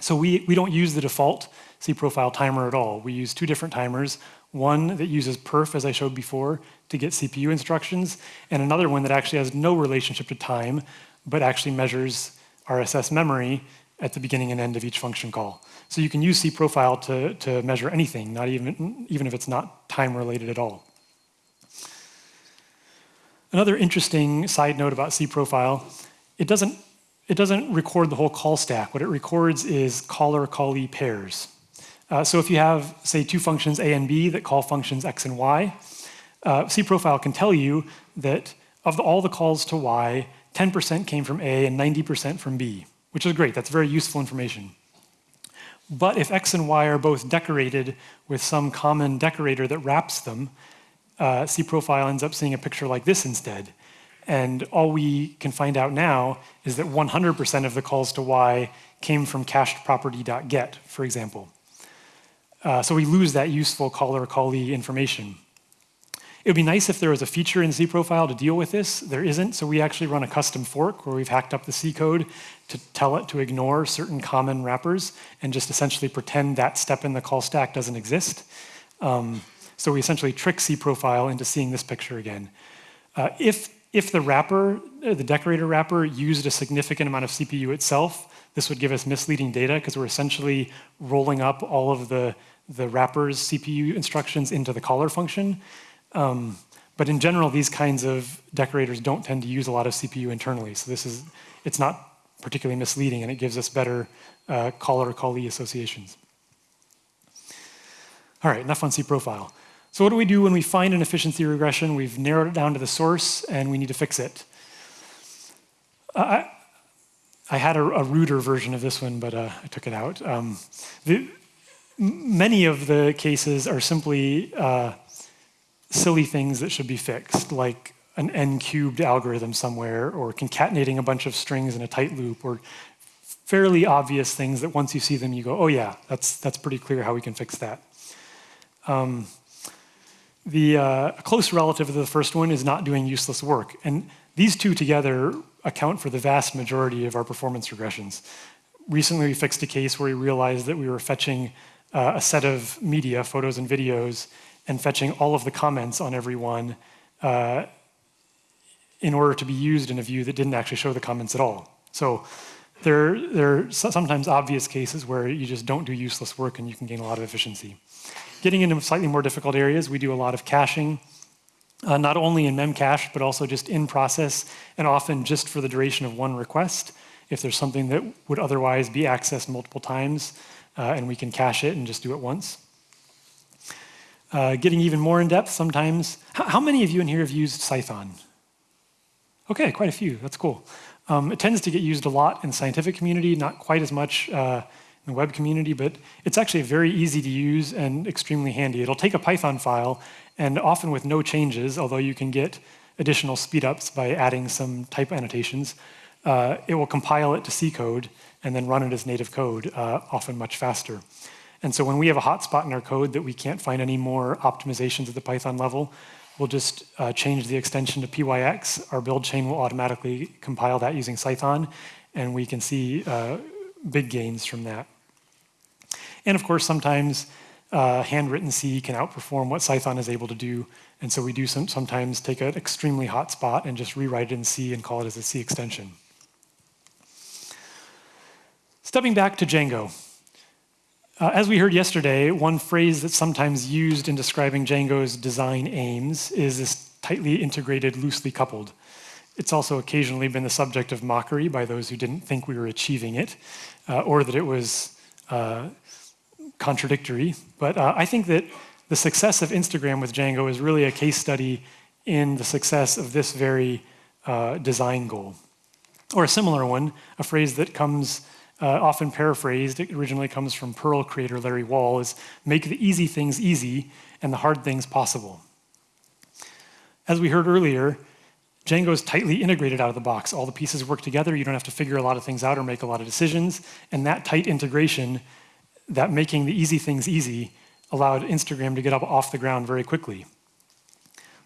So we, we don't use the default cProfile timer at all. We use two different timers, one that uses perf, as I showed before, to get CPU instructions, and another one that actually has no relationship to time, but actually measures RSS memory at the beginning and end of each function call. So you can use cProfile to, to measure anything, not even, even if it's not time related at all. Another interesting side note about cProfile, it doesn't, it doesn't record the whole call stack. What it records is caller-callee pairs. Uh, so if you have, say, two functions A and B that call functions X and Y, uh, cProfile can tell you that of the, all the calls to Y, 10% came from A and 90% from B, which is great. That's very useful information. But if X and Y are both decorated with some common decorator that wraps them, uh, cProfile ends up seeing a picture like this instead. And all we can find out now is that 100% of the calls to Y came from cached property.get, for example. Uh, so we lose that useful caller callee information. It would be nice if there was a feature in cProfile to deal with this. There isn't, so we actually run a custom fork where we've hacked up the C code to tell it to ignore certain common wrappers and just essentially pretend that step in the call stack doesn't exist. Um, so we essentially trick cProfile into seeing this picture again. Uh, if, if the wrapper, uh, the decorator wrapper, used a significant amount of CPU itself, this would give us misleading data because we're essentially rolling up all of the, the wrapper's CPU instructions into the caller function. Um, but in general, these kinds of decorators don't tend to use a lot of CPU internally. So this is, it's not particularly misleading and it gives us better uh, caller callee associations. All right, enough on cProfile. So what do we do when we find an efficiency regression? We've narrowed it down to the source and we need to fix it. I, had a, a, ruder version of this one, but uh, I took it out. Um, the, many of the cases are simply uh, silly things that should be fixed, like an n-cubed algorithm somewhere, or concatenating a bunch of strings in a tight loop, or fairly obvious things that once you see them, you go, oh yeah, that's, that's pretty clear how we can fix that. Um, the uh, close relative of the first one is not doing useless work. And these two together account for the vast majority of our performance regressions. Recently, we fixed a case where we realized that we were fetching uh, a set of media, photos and videos, and fetching all of the comments on every one uh, in order to be used in a view that didn't actually show the comments at all. So there, there are sometimes obvious cases where you just don't do useless work and you can gain a lot of efficiency. Getting into slightly more difficult areas, we do a lot of caching, uh, not only in memcache, but also just in process, and often just for the duration of one request. If there's something that would otherwise be accessed multiple times, uh, and we can cache it and just do it once. Uh, getting even more in depth sometimes. How, many of you in here have used Cython? Okay, quite a few. That's cool. Um, it tends to get used a lot in scientific community, not quite as much uh, in the web community, but it's actually very easy to use and extremely handy. It'll take a Python file, and often with no changes, although you can get additional speedups by adding some type annotations, uh, it will compile it to C code and then run it as native code, uh, often much faster. And so when we have a hotspot in our code that we can't find any more optimizations at the Python level, we'll just uh, change the extension to PYX. Our build chain will automatically compile that using Cython, and we can see uh, big gains from that. And of course, sometimes uh, handwritten C can outperform what Cython is able to do. And so we do some, sometimes take an extremely hot spot and just rewrite it in C and call it as a C extension. Stepping back to Django. Uh, as we heard yesterday, one phrase that's sometimes used in describing Django's design aims is this tightly integrated, loosely coupled. It's also occasionally been the subject of mockery by those who didn't think we were achieving it, uh, or that it was uh, contradictory. But uh, I think that the success of Instagram with Django is really a case study in the success of this very uh, design goal. Or a similar one, a phrase that comes uh, often paraphrased, it originally comes from Perl creator Larry Wall, is make the easy things easy and the hard things possible. As we heard earlier, Django is tightly integrated out of the box. All the pieces work together. You don't have to figure a lot of things out or make a lot of decisions. And that tight integration, that making the easy things easy, allowed Instagram to get up off the ground very quickly.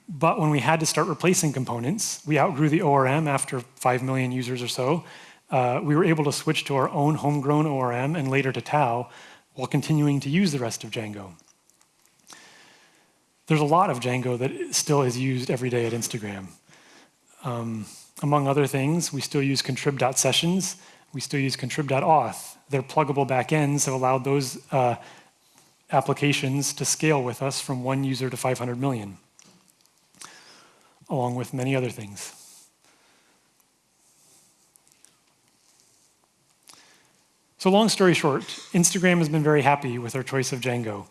But when we had to start replacing components, we outgrew the ORM after 5 million users or so, uh, we were able to switch to our own homegrown ORM and later to TAO while continuing to use the rest of Django. There's a lot of Django that still is used every day at Instagram. Um, among other things, we still use contrib.sessions. We still use contrib.auth. Their pluggable backends have allowed those uh, applications to scale with us from one user to 500 million, along with many other things. So long story short, Instagram has been very happy with our choice of Django.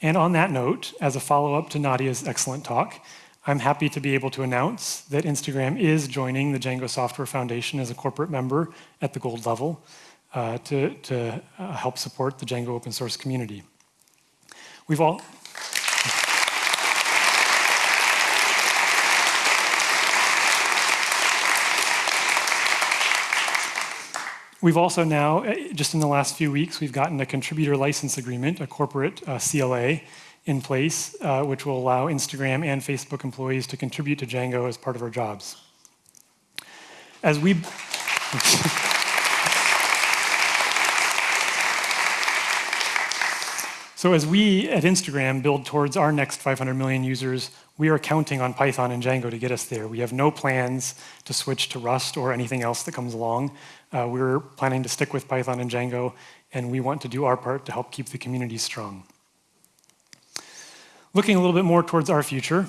And on that note, as a follow-up to Nadia's excellent talk, I'm happy to be able to announce that Instagram is joining the Django Software Foundation as a corporate member at the gold level uh, to, to uh, help support the Django open source community. We've all, We've also now, eh, just in the last few weeks, we've gotten a contributor license agreement, a corporate uh, CLA, in place, uh, which will allow Instagram and Facebook employees to contribute to Django as part of our jobs. As we... So as we at Instagram build towards our next 500 million users, we are counting on Python and Django to get us there. We have no plans to switch to Rust or anything else that comes along. Uh, we're planning to stick with Python and Django, and we want to do our part to help keep the community strong. Looking a little bit more towards our future,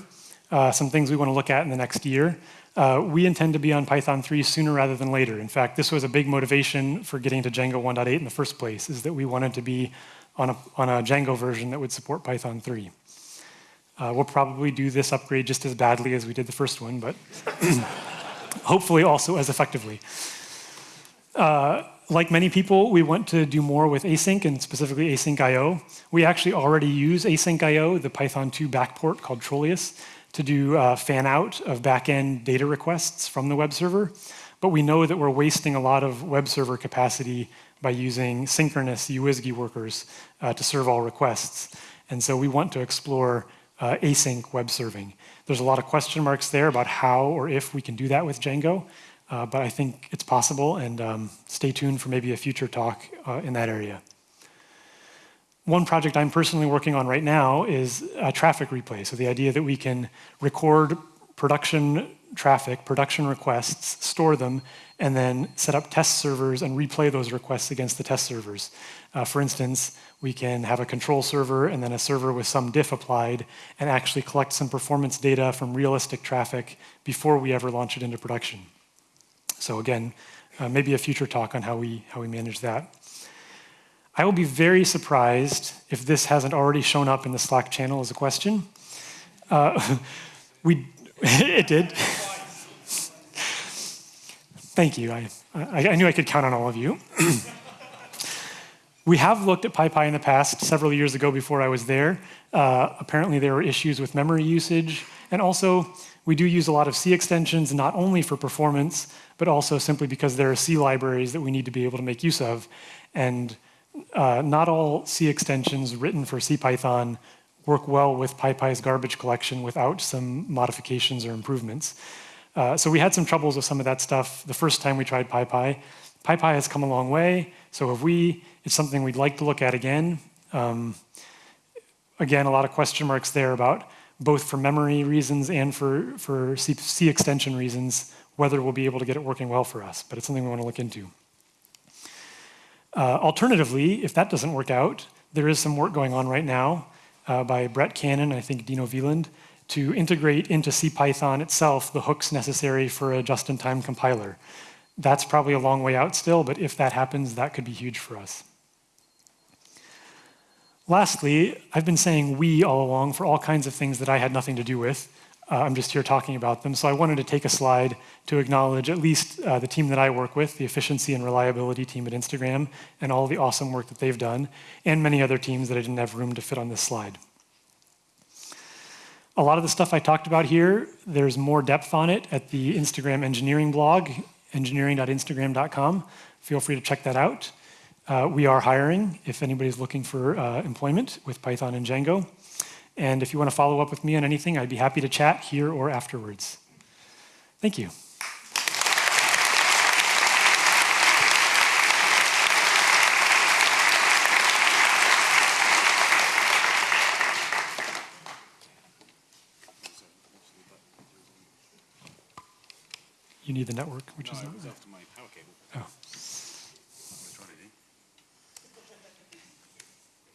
uh, some things we want to look at in the next year. Uh, we intend to be on Python 3 sooner rather than later. In fact, this was a big motivation for getting to Django 1.8 in the first place, is that we wanted to be on a, on a Django version that would support Python 3. Uh, we'll probably do this upgrade just as badly as we did the first one, but hopefully also as effectively. Uh, like many people, we want to do more with async and specifically async IO. We actually already use async IO, the Python 2 backport called Trollius, to do uh, fan out of backend data requests from the web server. But we know that we're wasting a lot of web server capacity by using synchronous UWSGI workers uh, to serve all requests. And so we want to explore uh, async web serving. There's a lot of question marks there about how or if we can do that with Django, uh, but I think it's possible, and um, stay tuned for maybe a future talk uh, in that area. One project I'm personally working on right now is a traffic replay. So the idea that we can record production traffic, production requests, store them, and then set up test servers and replay those requests against the test servers. Uh, for instance, we can have a control server and then a server with some diff applied and actually collect some performance data from realistic traffic before we ever launch it into production. So again, uh, maybe a future talk on how we, how we manage that. I will be very surprised if this hasn't already shown up in the Slack channel as a question. Uh, we, it did. Thank you. I, I, I, knew I could count on all of you. we have looked at PyPy in the past, several years ago before I was there. Uh, apparently there were issues with memory usage. And also, we do use a lot of C extensions, not only for performance, but also simply because there are C libraries that we need to be able to make use of. And uh, not all C extensions written for CPython work well with PyPy's garbage collection without some modifications or improvements. Uh, so we had some troubles with some of that stuff the first time we tried PyPy. PyPy has come a long way, so have we. It's something we'd like to look at again. Um, again, a lot of question marks there about both for memory reasons and for, for C, C extension reasons, whether we'll be able to get it working well for us, but it's something we want to look into. Uh, alternatively, if that doesn't work out, there is some work going on right now uh, by Brett Cannon, I think Dino Viehland, to integrate into CPython itself the hooks necessary for a just-in-time compiler. That's probably a long way out still, but if that happens, that could be huge for us. Lastly, I've been saying we all along for all kinds of things that I had nothing to do with. Uh, I'm just here talking about them. So I wanted to take a slide to acknowledge at least uh, the team that I work with, the efficiency and reliability team at Instagram, and all the awesome work that they've done, and many other teams that I didn't have room to fit on this slide. A lot of the stuff I talked about here, there's more depth on it at the Instagram engineering blog, engineering.instagram.com. Feel free to check that out. Uh, we are hiring if anybody's looking for uh, employment with Python and Django. And if you want to follow up with me on anything, I'd be happy to chat here or afterwards. Thank you. You need the network, which no, is not. after my power cable. Oh.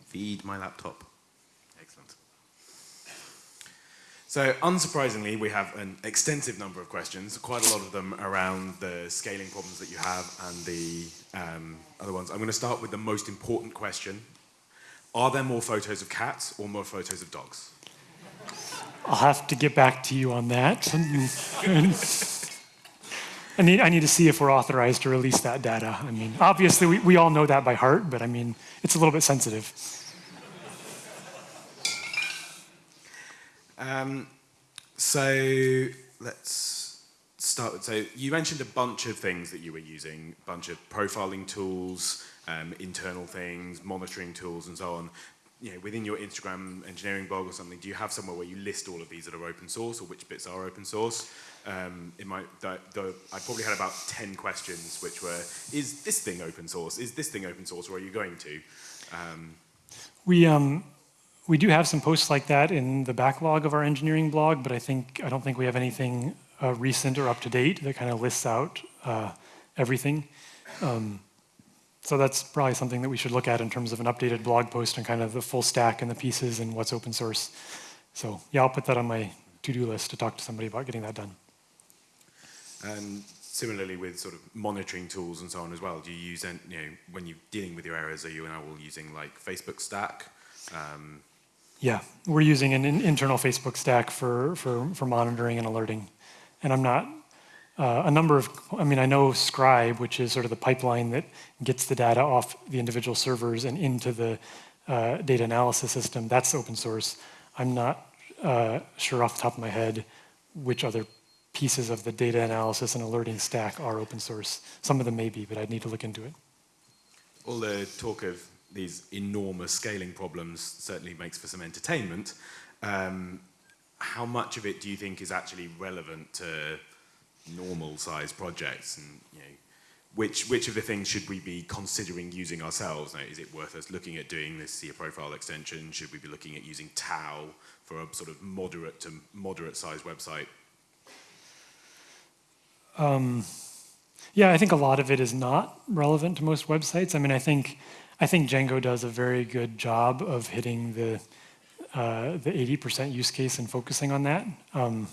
Feed my laptop. Excellent. So unsurprisingly, we have an extensive number of questions, quite a lot of them around the scaling problems that you have and the um, other ones. I'm going to start with the most important question. Are there more photos of cats or more photos of dogs? I'll have to get back to you on that. I need, I need to see if we're authorized to release that data. I mean, obviously, we, we all know that by heart, but I mean, it's a little bit sensitive. Um, so let's start. So you mentioned a bunch of things that you were using, a bunch of profiling tools, um, internal things, monitoring tools, and so on. You know, within your Instagram engineering blog or something, do you have somewhere where you list all of these that are open source or which bits are open source? Um, in my, the, the, I probably had about 10 questions which were, is this thing open source? Is this thing open source or are you going to? Um, we, um, we do have some posts like that in the backlog of our engineering blog, but I think I don't think we have anything uh, recent or up to date that kind of lists out uh, everything. Um, so that's probably something that we should look at in terms of an updated blog post and kind of the full stack and the pieces and what's open source. So yeah, I'll put that on my to-do list to talk to somebody about getting that done. And similarly with sort of monitoring tools and so on as well, do you use, you know, when you're dealing with your errors, are you now all using like Facebook Stack? Um, yeah, we're using an internal Facebook stack for, for, for monitoring and alerting. And I'm not, uh, a number of, I mean, I know Scribe, which is sort of the pipeline that gets the data off the individual servers and into the uh, data analysis system. That's open source. I'm not uh, sure off the top of my head which other pieces of the data analysis and alerting stack are open source. Some of them may be, but I'd need to look into it. All the talk of these enormous scaling problems certainly makes for some entertainment. Um, how much of it do you think is actually relevant to normal size projects and you know, which, which of the things should we be considering using ourselves? Now, is it worth us looking at doing this cProfile extension? Should we be looking at using TAO for a sort of moderate to moderate size website? Um, yeah, I think a lot of it is not relevant to most websites. I mean, I think I think Django does a very good job of hitting the uh, the 80% use case and focusing on that. Um,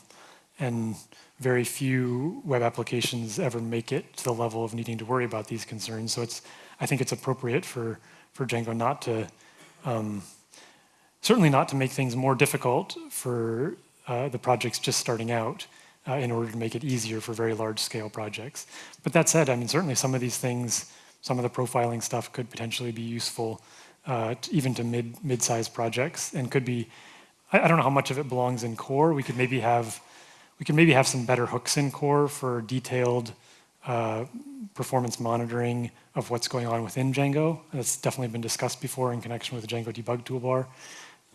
and very few web applications ever make it to the level of needing to worry about these concerns. So it's, I think it's appropriate for, for Django not to, um, certainly not to make things more difficult for uh, the projects just starting out uh, in order to make it easier for very large scale projects. But that said, I mean, certainly some of these things, some of the profiling stuff could potentially be useful uh, to, even to mid, mid-sized projects and could be, I, I don't know how much of it belongs in core. We could maybe have we could maybe have some better hooks in core for detailed uh, performance monitoring of what's going on within Django. That's definitely been discussed before in connection with the Django debug toolbar.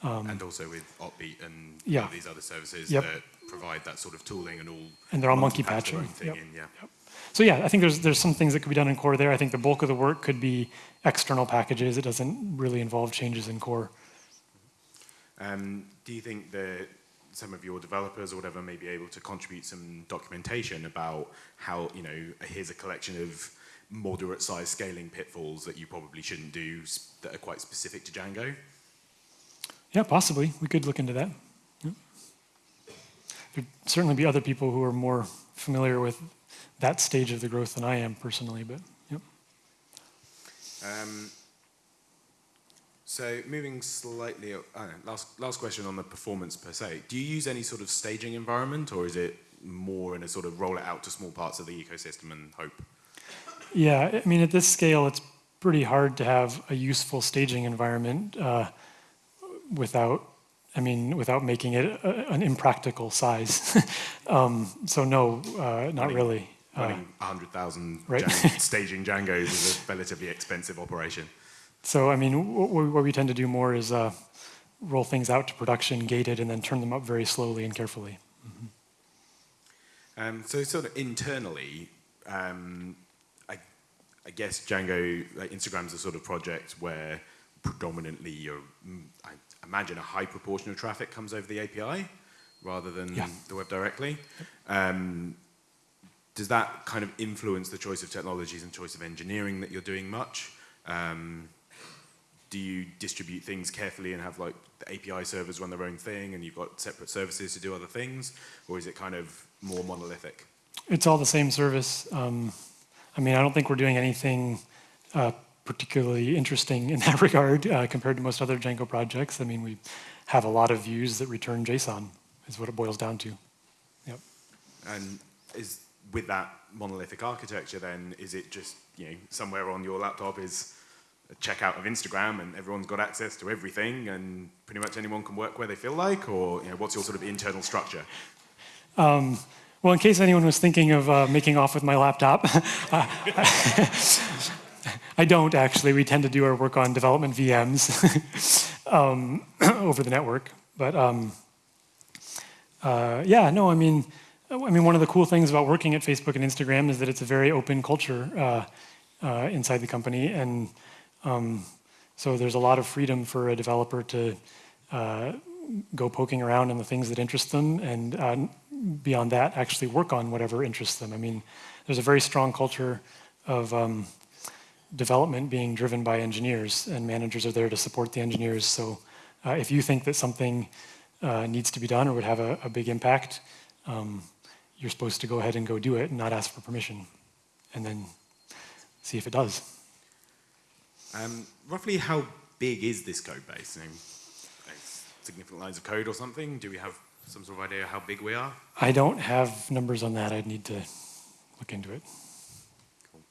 Um, and also with Opbeat and yeah. these other services yep. that provide that sort of tooling and all. And they're all monkey patching. Yep. In, yeah. Yep. So yeah, I think there's there's some things that could be done in core there. I think the bulk of the work could be external packages. It doesn't really involve changes in core. Um, do you think that some of your developers or whatever may be able to contribute some documentation about how, you know, here's a collection of moderate size scaling pitfalls that you probably shouldn't do that are quite specific to Django? Yeah, possibly. We could look into that. Yeah. There'd certainly be other people who are more familiar with that stage of the growth than I am personally, but yep. Um, so moving slightly, know, last, last question on the performance per se. Do you use any sort of staging environment or is it more in a sort of roll it out to small parts of the ecosystem and hope? Yeah, I mean, at this scale, it's pretty hard to have a useful staging environment uh, without, I mean, without making it a, an impractical size. um, so no, uh, not running, really. Running uh, 100,000 right? staging Django's is a relatively expensive operation. So, I mean, what we tend to do more is uh, roll things out to production, gated, and then turn them up very slowly and carefully. Mm -hmm. um, so, sort of internally, um, I, I, guess Django, like Instagram's a sort of project where predominantly you're, mm, I imagine a high proportion of traffic comes over the API rather than yeah. the web directly. Um, does that kind of influence the choice of technologies and choice of engineering that you're doing much? Um, do you distribute things carefully and have like the API servers run their own thing and you've got separate services to do other things? Or is it kind of more monolithic? It's all the same service. Um, I mean, I don't think we're doing anything uh, particularly interesting in that regard uh, compared to most other Django projects. I mean, we have a lot of views that return JSON is what it boils down to. Yep. And is with that monolithic architecture then, is it just, you know, somewhere on your laptop is a checkout of Instagram and everyone's got access to everything and pretty much anyone can work where they feel like? Or you know, what's your sort of internal structure? Um, Well, in case anyone was thinking of uh, making off with my laptop, I don't actually. We tend to do our work on development VMs um, over the network. But um, uh, yeah, no, I mean, I mean, one of the cool things about working at Facebook and Instagram is that it's a very open culture uh, uh, inside the company, and um, so there's a lot of freedom for a developer to uh, go poking around in the things that interest them, and uh, beyond that, actually work on whatever interests them. I mean, there's a very strong culture of um, development being driven by engineers, and managers are there to support the engineers. So uh, if you think that something uh, needs to be done or would have a, a big impact, um, you're supposed to go ahead and go do it and not ask for permission, and then see if it does. Um, roughly how big is this code base? You know, significant lines of code or something? Do we have some sort of idea how big we are? I don't have numbers on that. I'd need to look into it. Cool.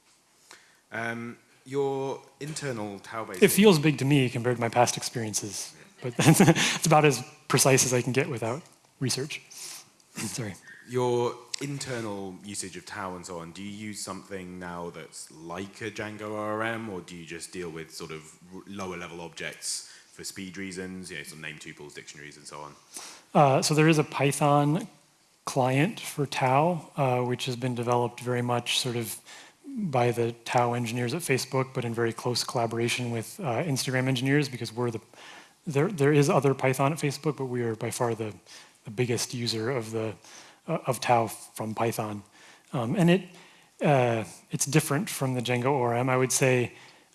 Um, your internal base. It feels big to me compared to my past experiences, but it's about as precise as I can get without research. Sorry. Your internal usage of TAO and so on, do you use something now that's like a Django ORM, or do you just deal with sort of lower level objects for speed reasons, you know, some name tuples, dictionaries, and so on? Uh, so there is a Python client for TAO, uh, which has been developed very much sort of by the TAO engineers at Facebook, but in very close collaboration with uh, Instagram engineers because we're the, there, there is other Python at Facebook, but we are by far the, the biggest user of the, uh, of TAO from Python. Um, and it, uh, it's different from the Django ORM. I would say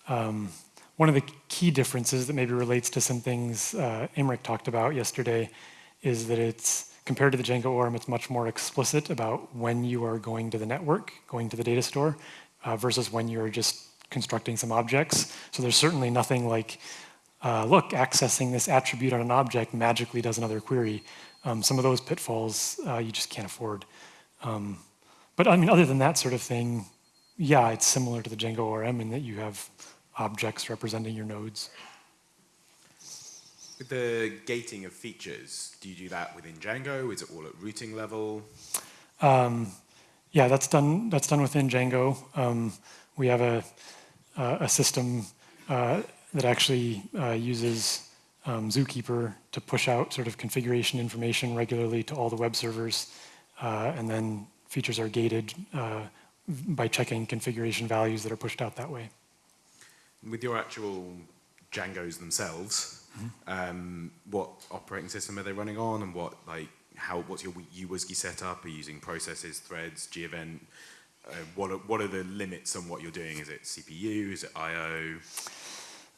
um, one of the key differences that maybe relates to some things uh, Aymeric talked about yesterday is that it's, compared to the Django ORM, it's much more explicit about when you are going to the network, going to the data store, uh, versus when you're just constructing some objects. So there's certainly nothing like, uh, look, accessing this attribute on an object magically does another query. Um, some of those pitfalls uh, you just can't afford. Um, but I mean, other than that sort of thing, yeah, it's similar to the Django ORM in that you have objects representing your nodes. With the gating of features, do you do that within Django? Is it all at routing level? Um, yeah, that's done. That's done within Django. Um, we have a uh, a system uh, that actually uh, uses um, Zookeeper to push out sort of configuration information regularly to all the web servers, uh, and then features are gated uh, by checking configuration values that are pushed out that way. With your actual Django's themselves, mm -hmm. um, what operating system are they running on, and what like how what's your uWSGI setup? Are you using processes, threads, gevent? Uh, what, are, what are the limits on what you're doing? Is it CPU? Is it I/O?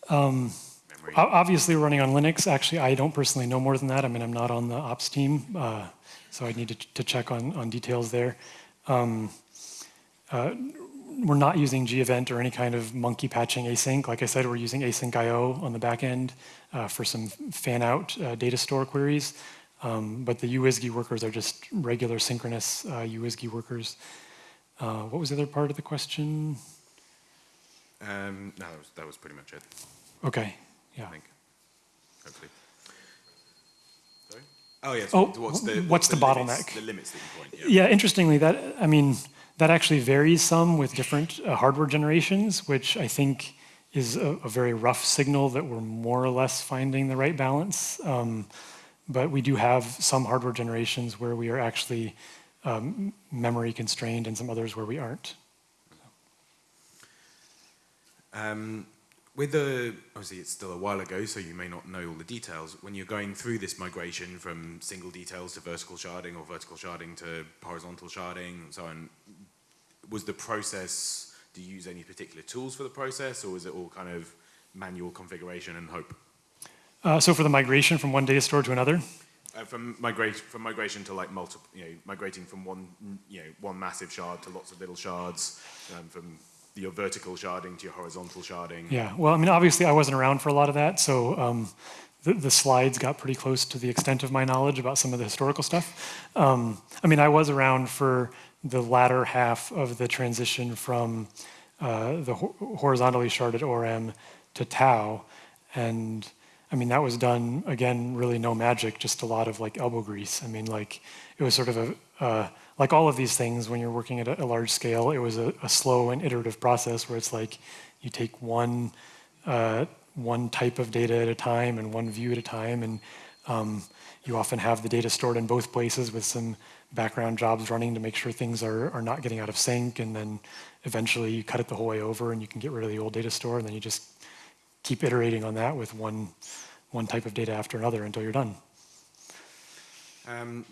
Um, obviously, we're running on Linux. Actually, I don't personally know more than that. I mean, I'm not on the ops team, uh, so I need to, to, check on, on details there. Um, uh, we're not using gevent or any kind of monkey patching async. Like I said, we're using async IO on the back end uh, for some fan out uh, data store queries. Um, but the uWSGI workers are just regular synchronous uh, uWSGI workers. Uh, what was the other part of the question? Um, no, that was, that was, pretty much it. Okay, yeah. I think, hopefully. Sorry? Oh, yes. Oh, what's the, what's what's the, the bottleneck? Limits, the limits that you point, yeah. yeah, interestingly, that, I mean, that actually varies some with different uh, hardware generations, which I think is a, a, very rough signal that we're more or less finding the right balance. Um, but we do have some hardware generations where we are actually um, memory constrained and some others where we aren't. Um, with the, obviously it's still a while ago, so you may not know all the details. When you're going through this migration from single details to vertical sharding or vertical sharding to horizontal sharding and so on, was the process, do you use any particular tools for the process or was it all kind of manual configuration and hope? Uh, so for the migration from one data store to another? Uh, from migration from migration to like multiple, you know, migrating from one, you know, one massive shard to lots of little shards, um, from your vertical sharding to your horizontal sharding. Yeah, well, I mean, obviously I wasn't around for a lot of that, so um, the, the, slides got pretty close to the extent of my knowledge about some of the historical stuff. Um, I mean, I was around for the latter half of the transition from uh, the ho horizontally sharded ORM to TAO, and I mean, that was done, again, really no magic, just a lot of like elbow grease. I mean, like, it was sort of a, uh, like all of these things, when you're working at a, a large scale, it was a, a, slow and iterative process where it's like you take one uh, one type of data at a time and one view at a time, and um, you often have the data stored in both places with some background jobs running to make sure things are, are not getting out of sync, and then eventually you cut it the whole way over and you can get rid of the old data store, and then you just keep iterating on that with one, one type of data after another until you're done. Um,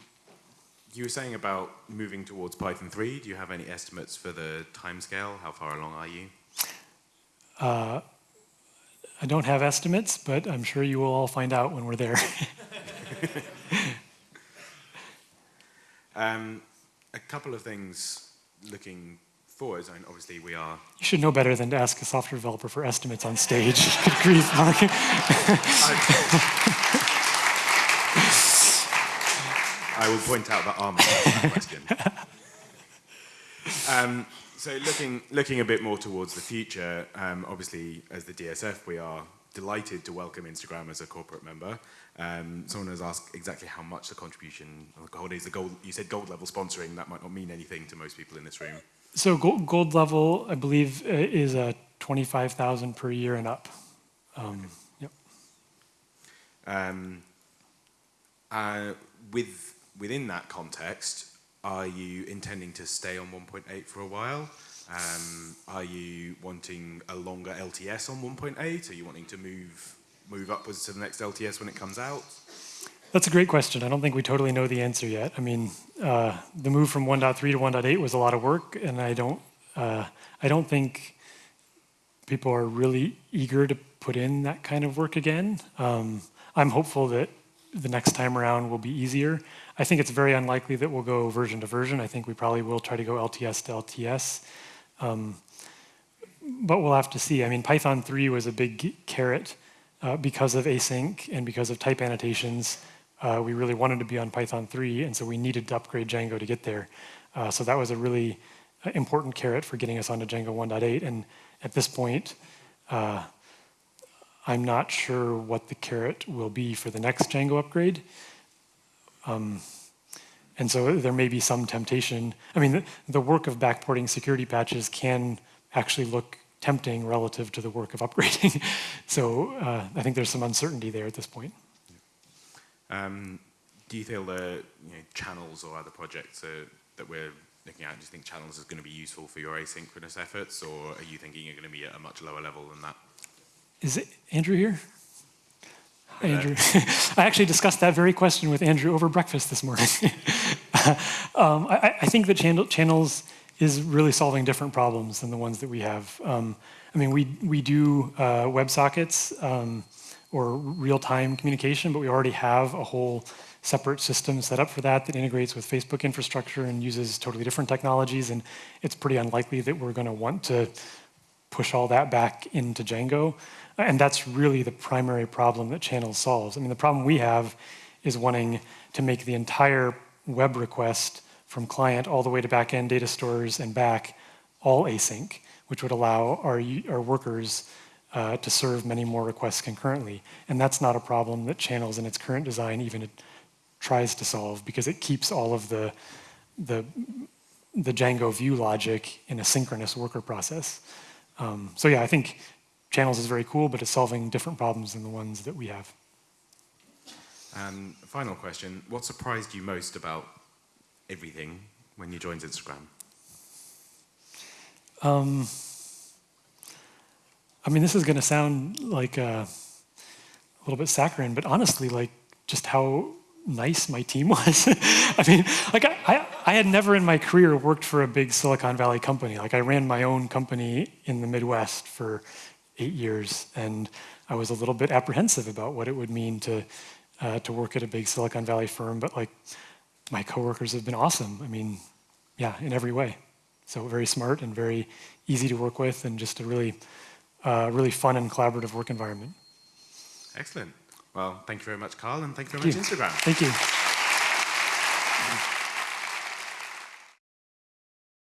you were saying about moving towards Python 3. Do you have any estimates for the timescale? How far along are you? Uh, I don't have estimates, but I'm sure you will all find out when we're there. um, a couple of things looking I mean, obviously, we are. You should know better than to ask a software developer for estimates on stage. Good grief, Mark. I will point out that arm that question. Um, so looking, looking a bit more towards the future, um, obviously as the DSF we are delighted to welcome Instagram as a corporate member. Um, someone has asked exactly how much the contribution of the holidays, the gold, you said gold level sponsoring, that might not mean anything to most people in this room. So gold, gold level, I believe, uh, is a 25,000 per year and up. Um, yep. Um, uh, with, within that context, are you intending to stay on 1.8 for a while? Um, are you wanting a longer LTS on 1.8? Are you wanting to move move upwards to the next LTS when it comes out? That's a great question. I don't think we totally know the answer yet. I mean, uh, the move from 1.3 to 1.8 was a lot of work, and I don't uh, I don't think people are really eager to put in that kind of work again. Um, I'm hopeful that the next time around will be easier. I think it's very unlikely that we'll go version to version. I think we probably will try to go LTS to LTS. Um, but we'll have to see. I mean, Python 3 was a big carrot uh, because of async and because of type annotations. Uh, we really wanted to be on Python 3, and so we needed to upgrade Django to get there. Uh, so that was a really uh, important carrot for getting us onto Django 1.8. And at this point, uh, I'm not sure what the carrot will be for the next Django upgrade. Um, and so there may be some temptation. I mean, the, the, work of backporting security patches can actually look tempting relative to the work of upgrading. so uh, I think there's some uncertainty there at this point. Um, do you feel the you know, channels or other projects that we're looking at, do you think channels is going to be useful for your asynchronous efforts, or are you thinking you're going to be at a much lower level than that? Is it Andrew here? Hi, Andrew. I actually discussed that very question with Andrew over breakfast this morning. um, I, I, think that channel, channels is really solving different problems than the ones that we have. Um, I mean, we, we do uh, WebSockets um, or real-time communication, but we already have a whole separate system set up for that that integrates with Facebook infrastructure and uses totally different technologies. And it's pretty unlikely that we're going to want to push all that back into Django. And that's really the primary problem that Channels solves. I mean, the problem we have is wanting to make the entire web request from client all the way to backend data stores and back all async, which would allow our, our workers uh, to serve many more requests concurrently. And that's not a problem that Channels in its current design even tries to solve because it keeps all of the, the, the Django view logic in a synchronous worker process. Um, so yeah, I think Channels is very cool, but it's solving different problems than the ones that we have. And final question, what surprised you most about everything when you joined Instagram? Um, I mean, this is going to sound like a, a little bit saccharine, but honestly, like just how nice my team was. I mean, like I, I had never in my career worked for a big Silicon Valley company. Like I ran my own company in the Midwest for eight years, and I was a little bit apprehensive about what it would mean to uh, to work at a big Silicon Valley firm. But like my coworkers have been awesome. I mean, yeah, in every way. So very smart and very easy to work with, and just a really uh, really fun and collaborative work environment. Excellent. Well, thank you very much, Carl, and thank you very thank much, you. Instagram. Thank you.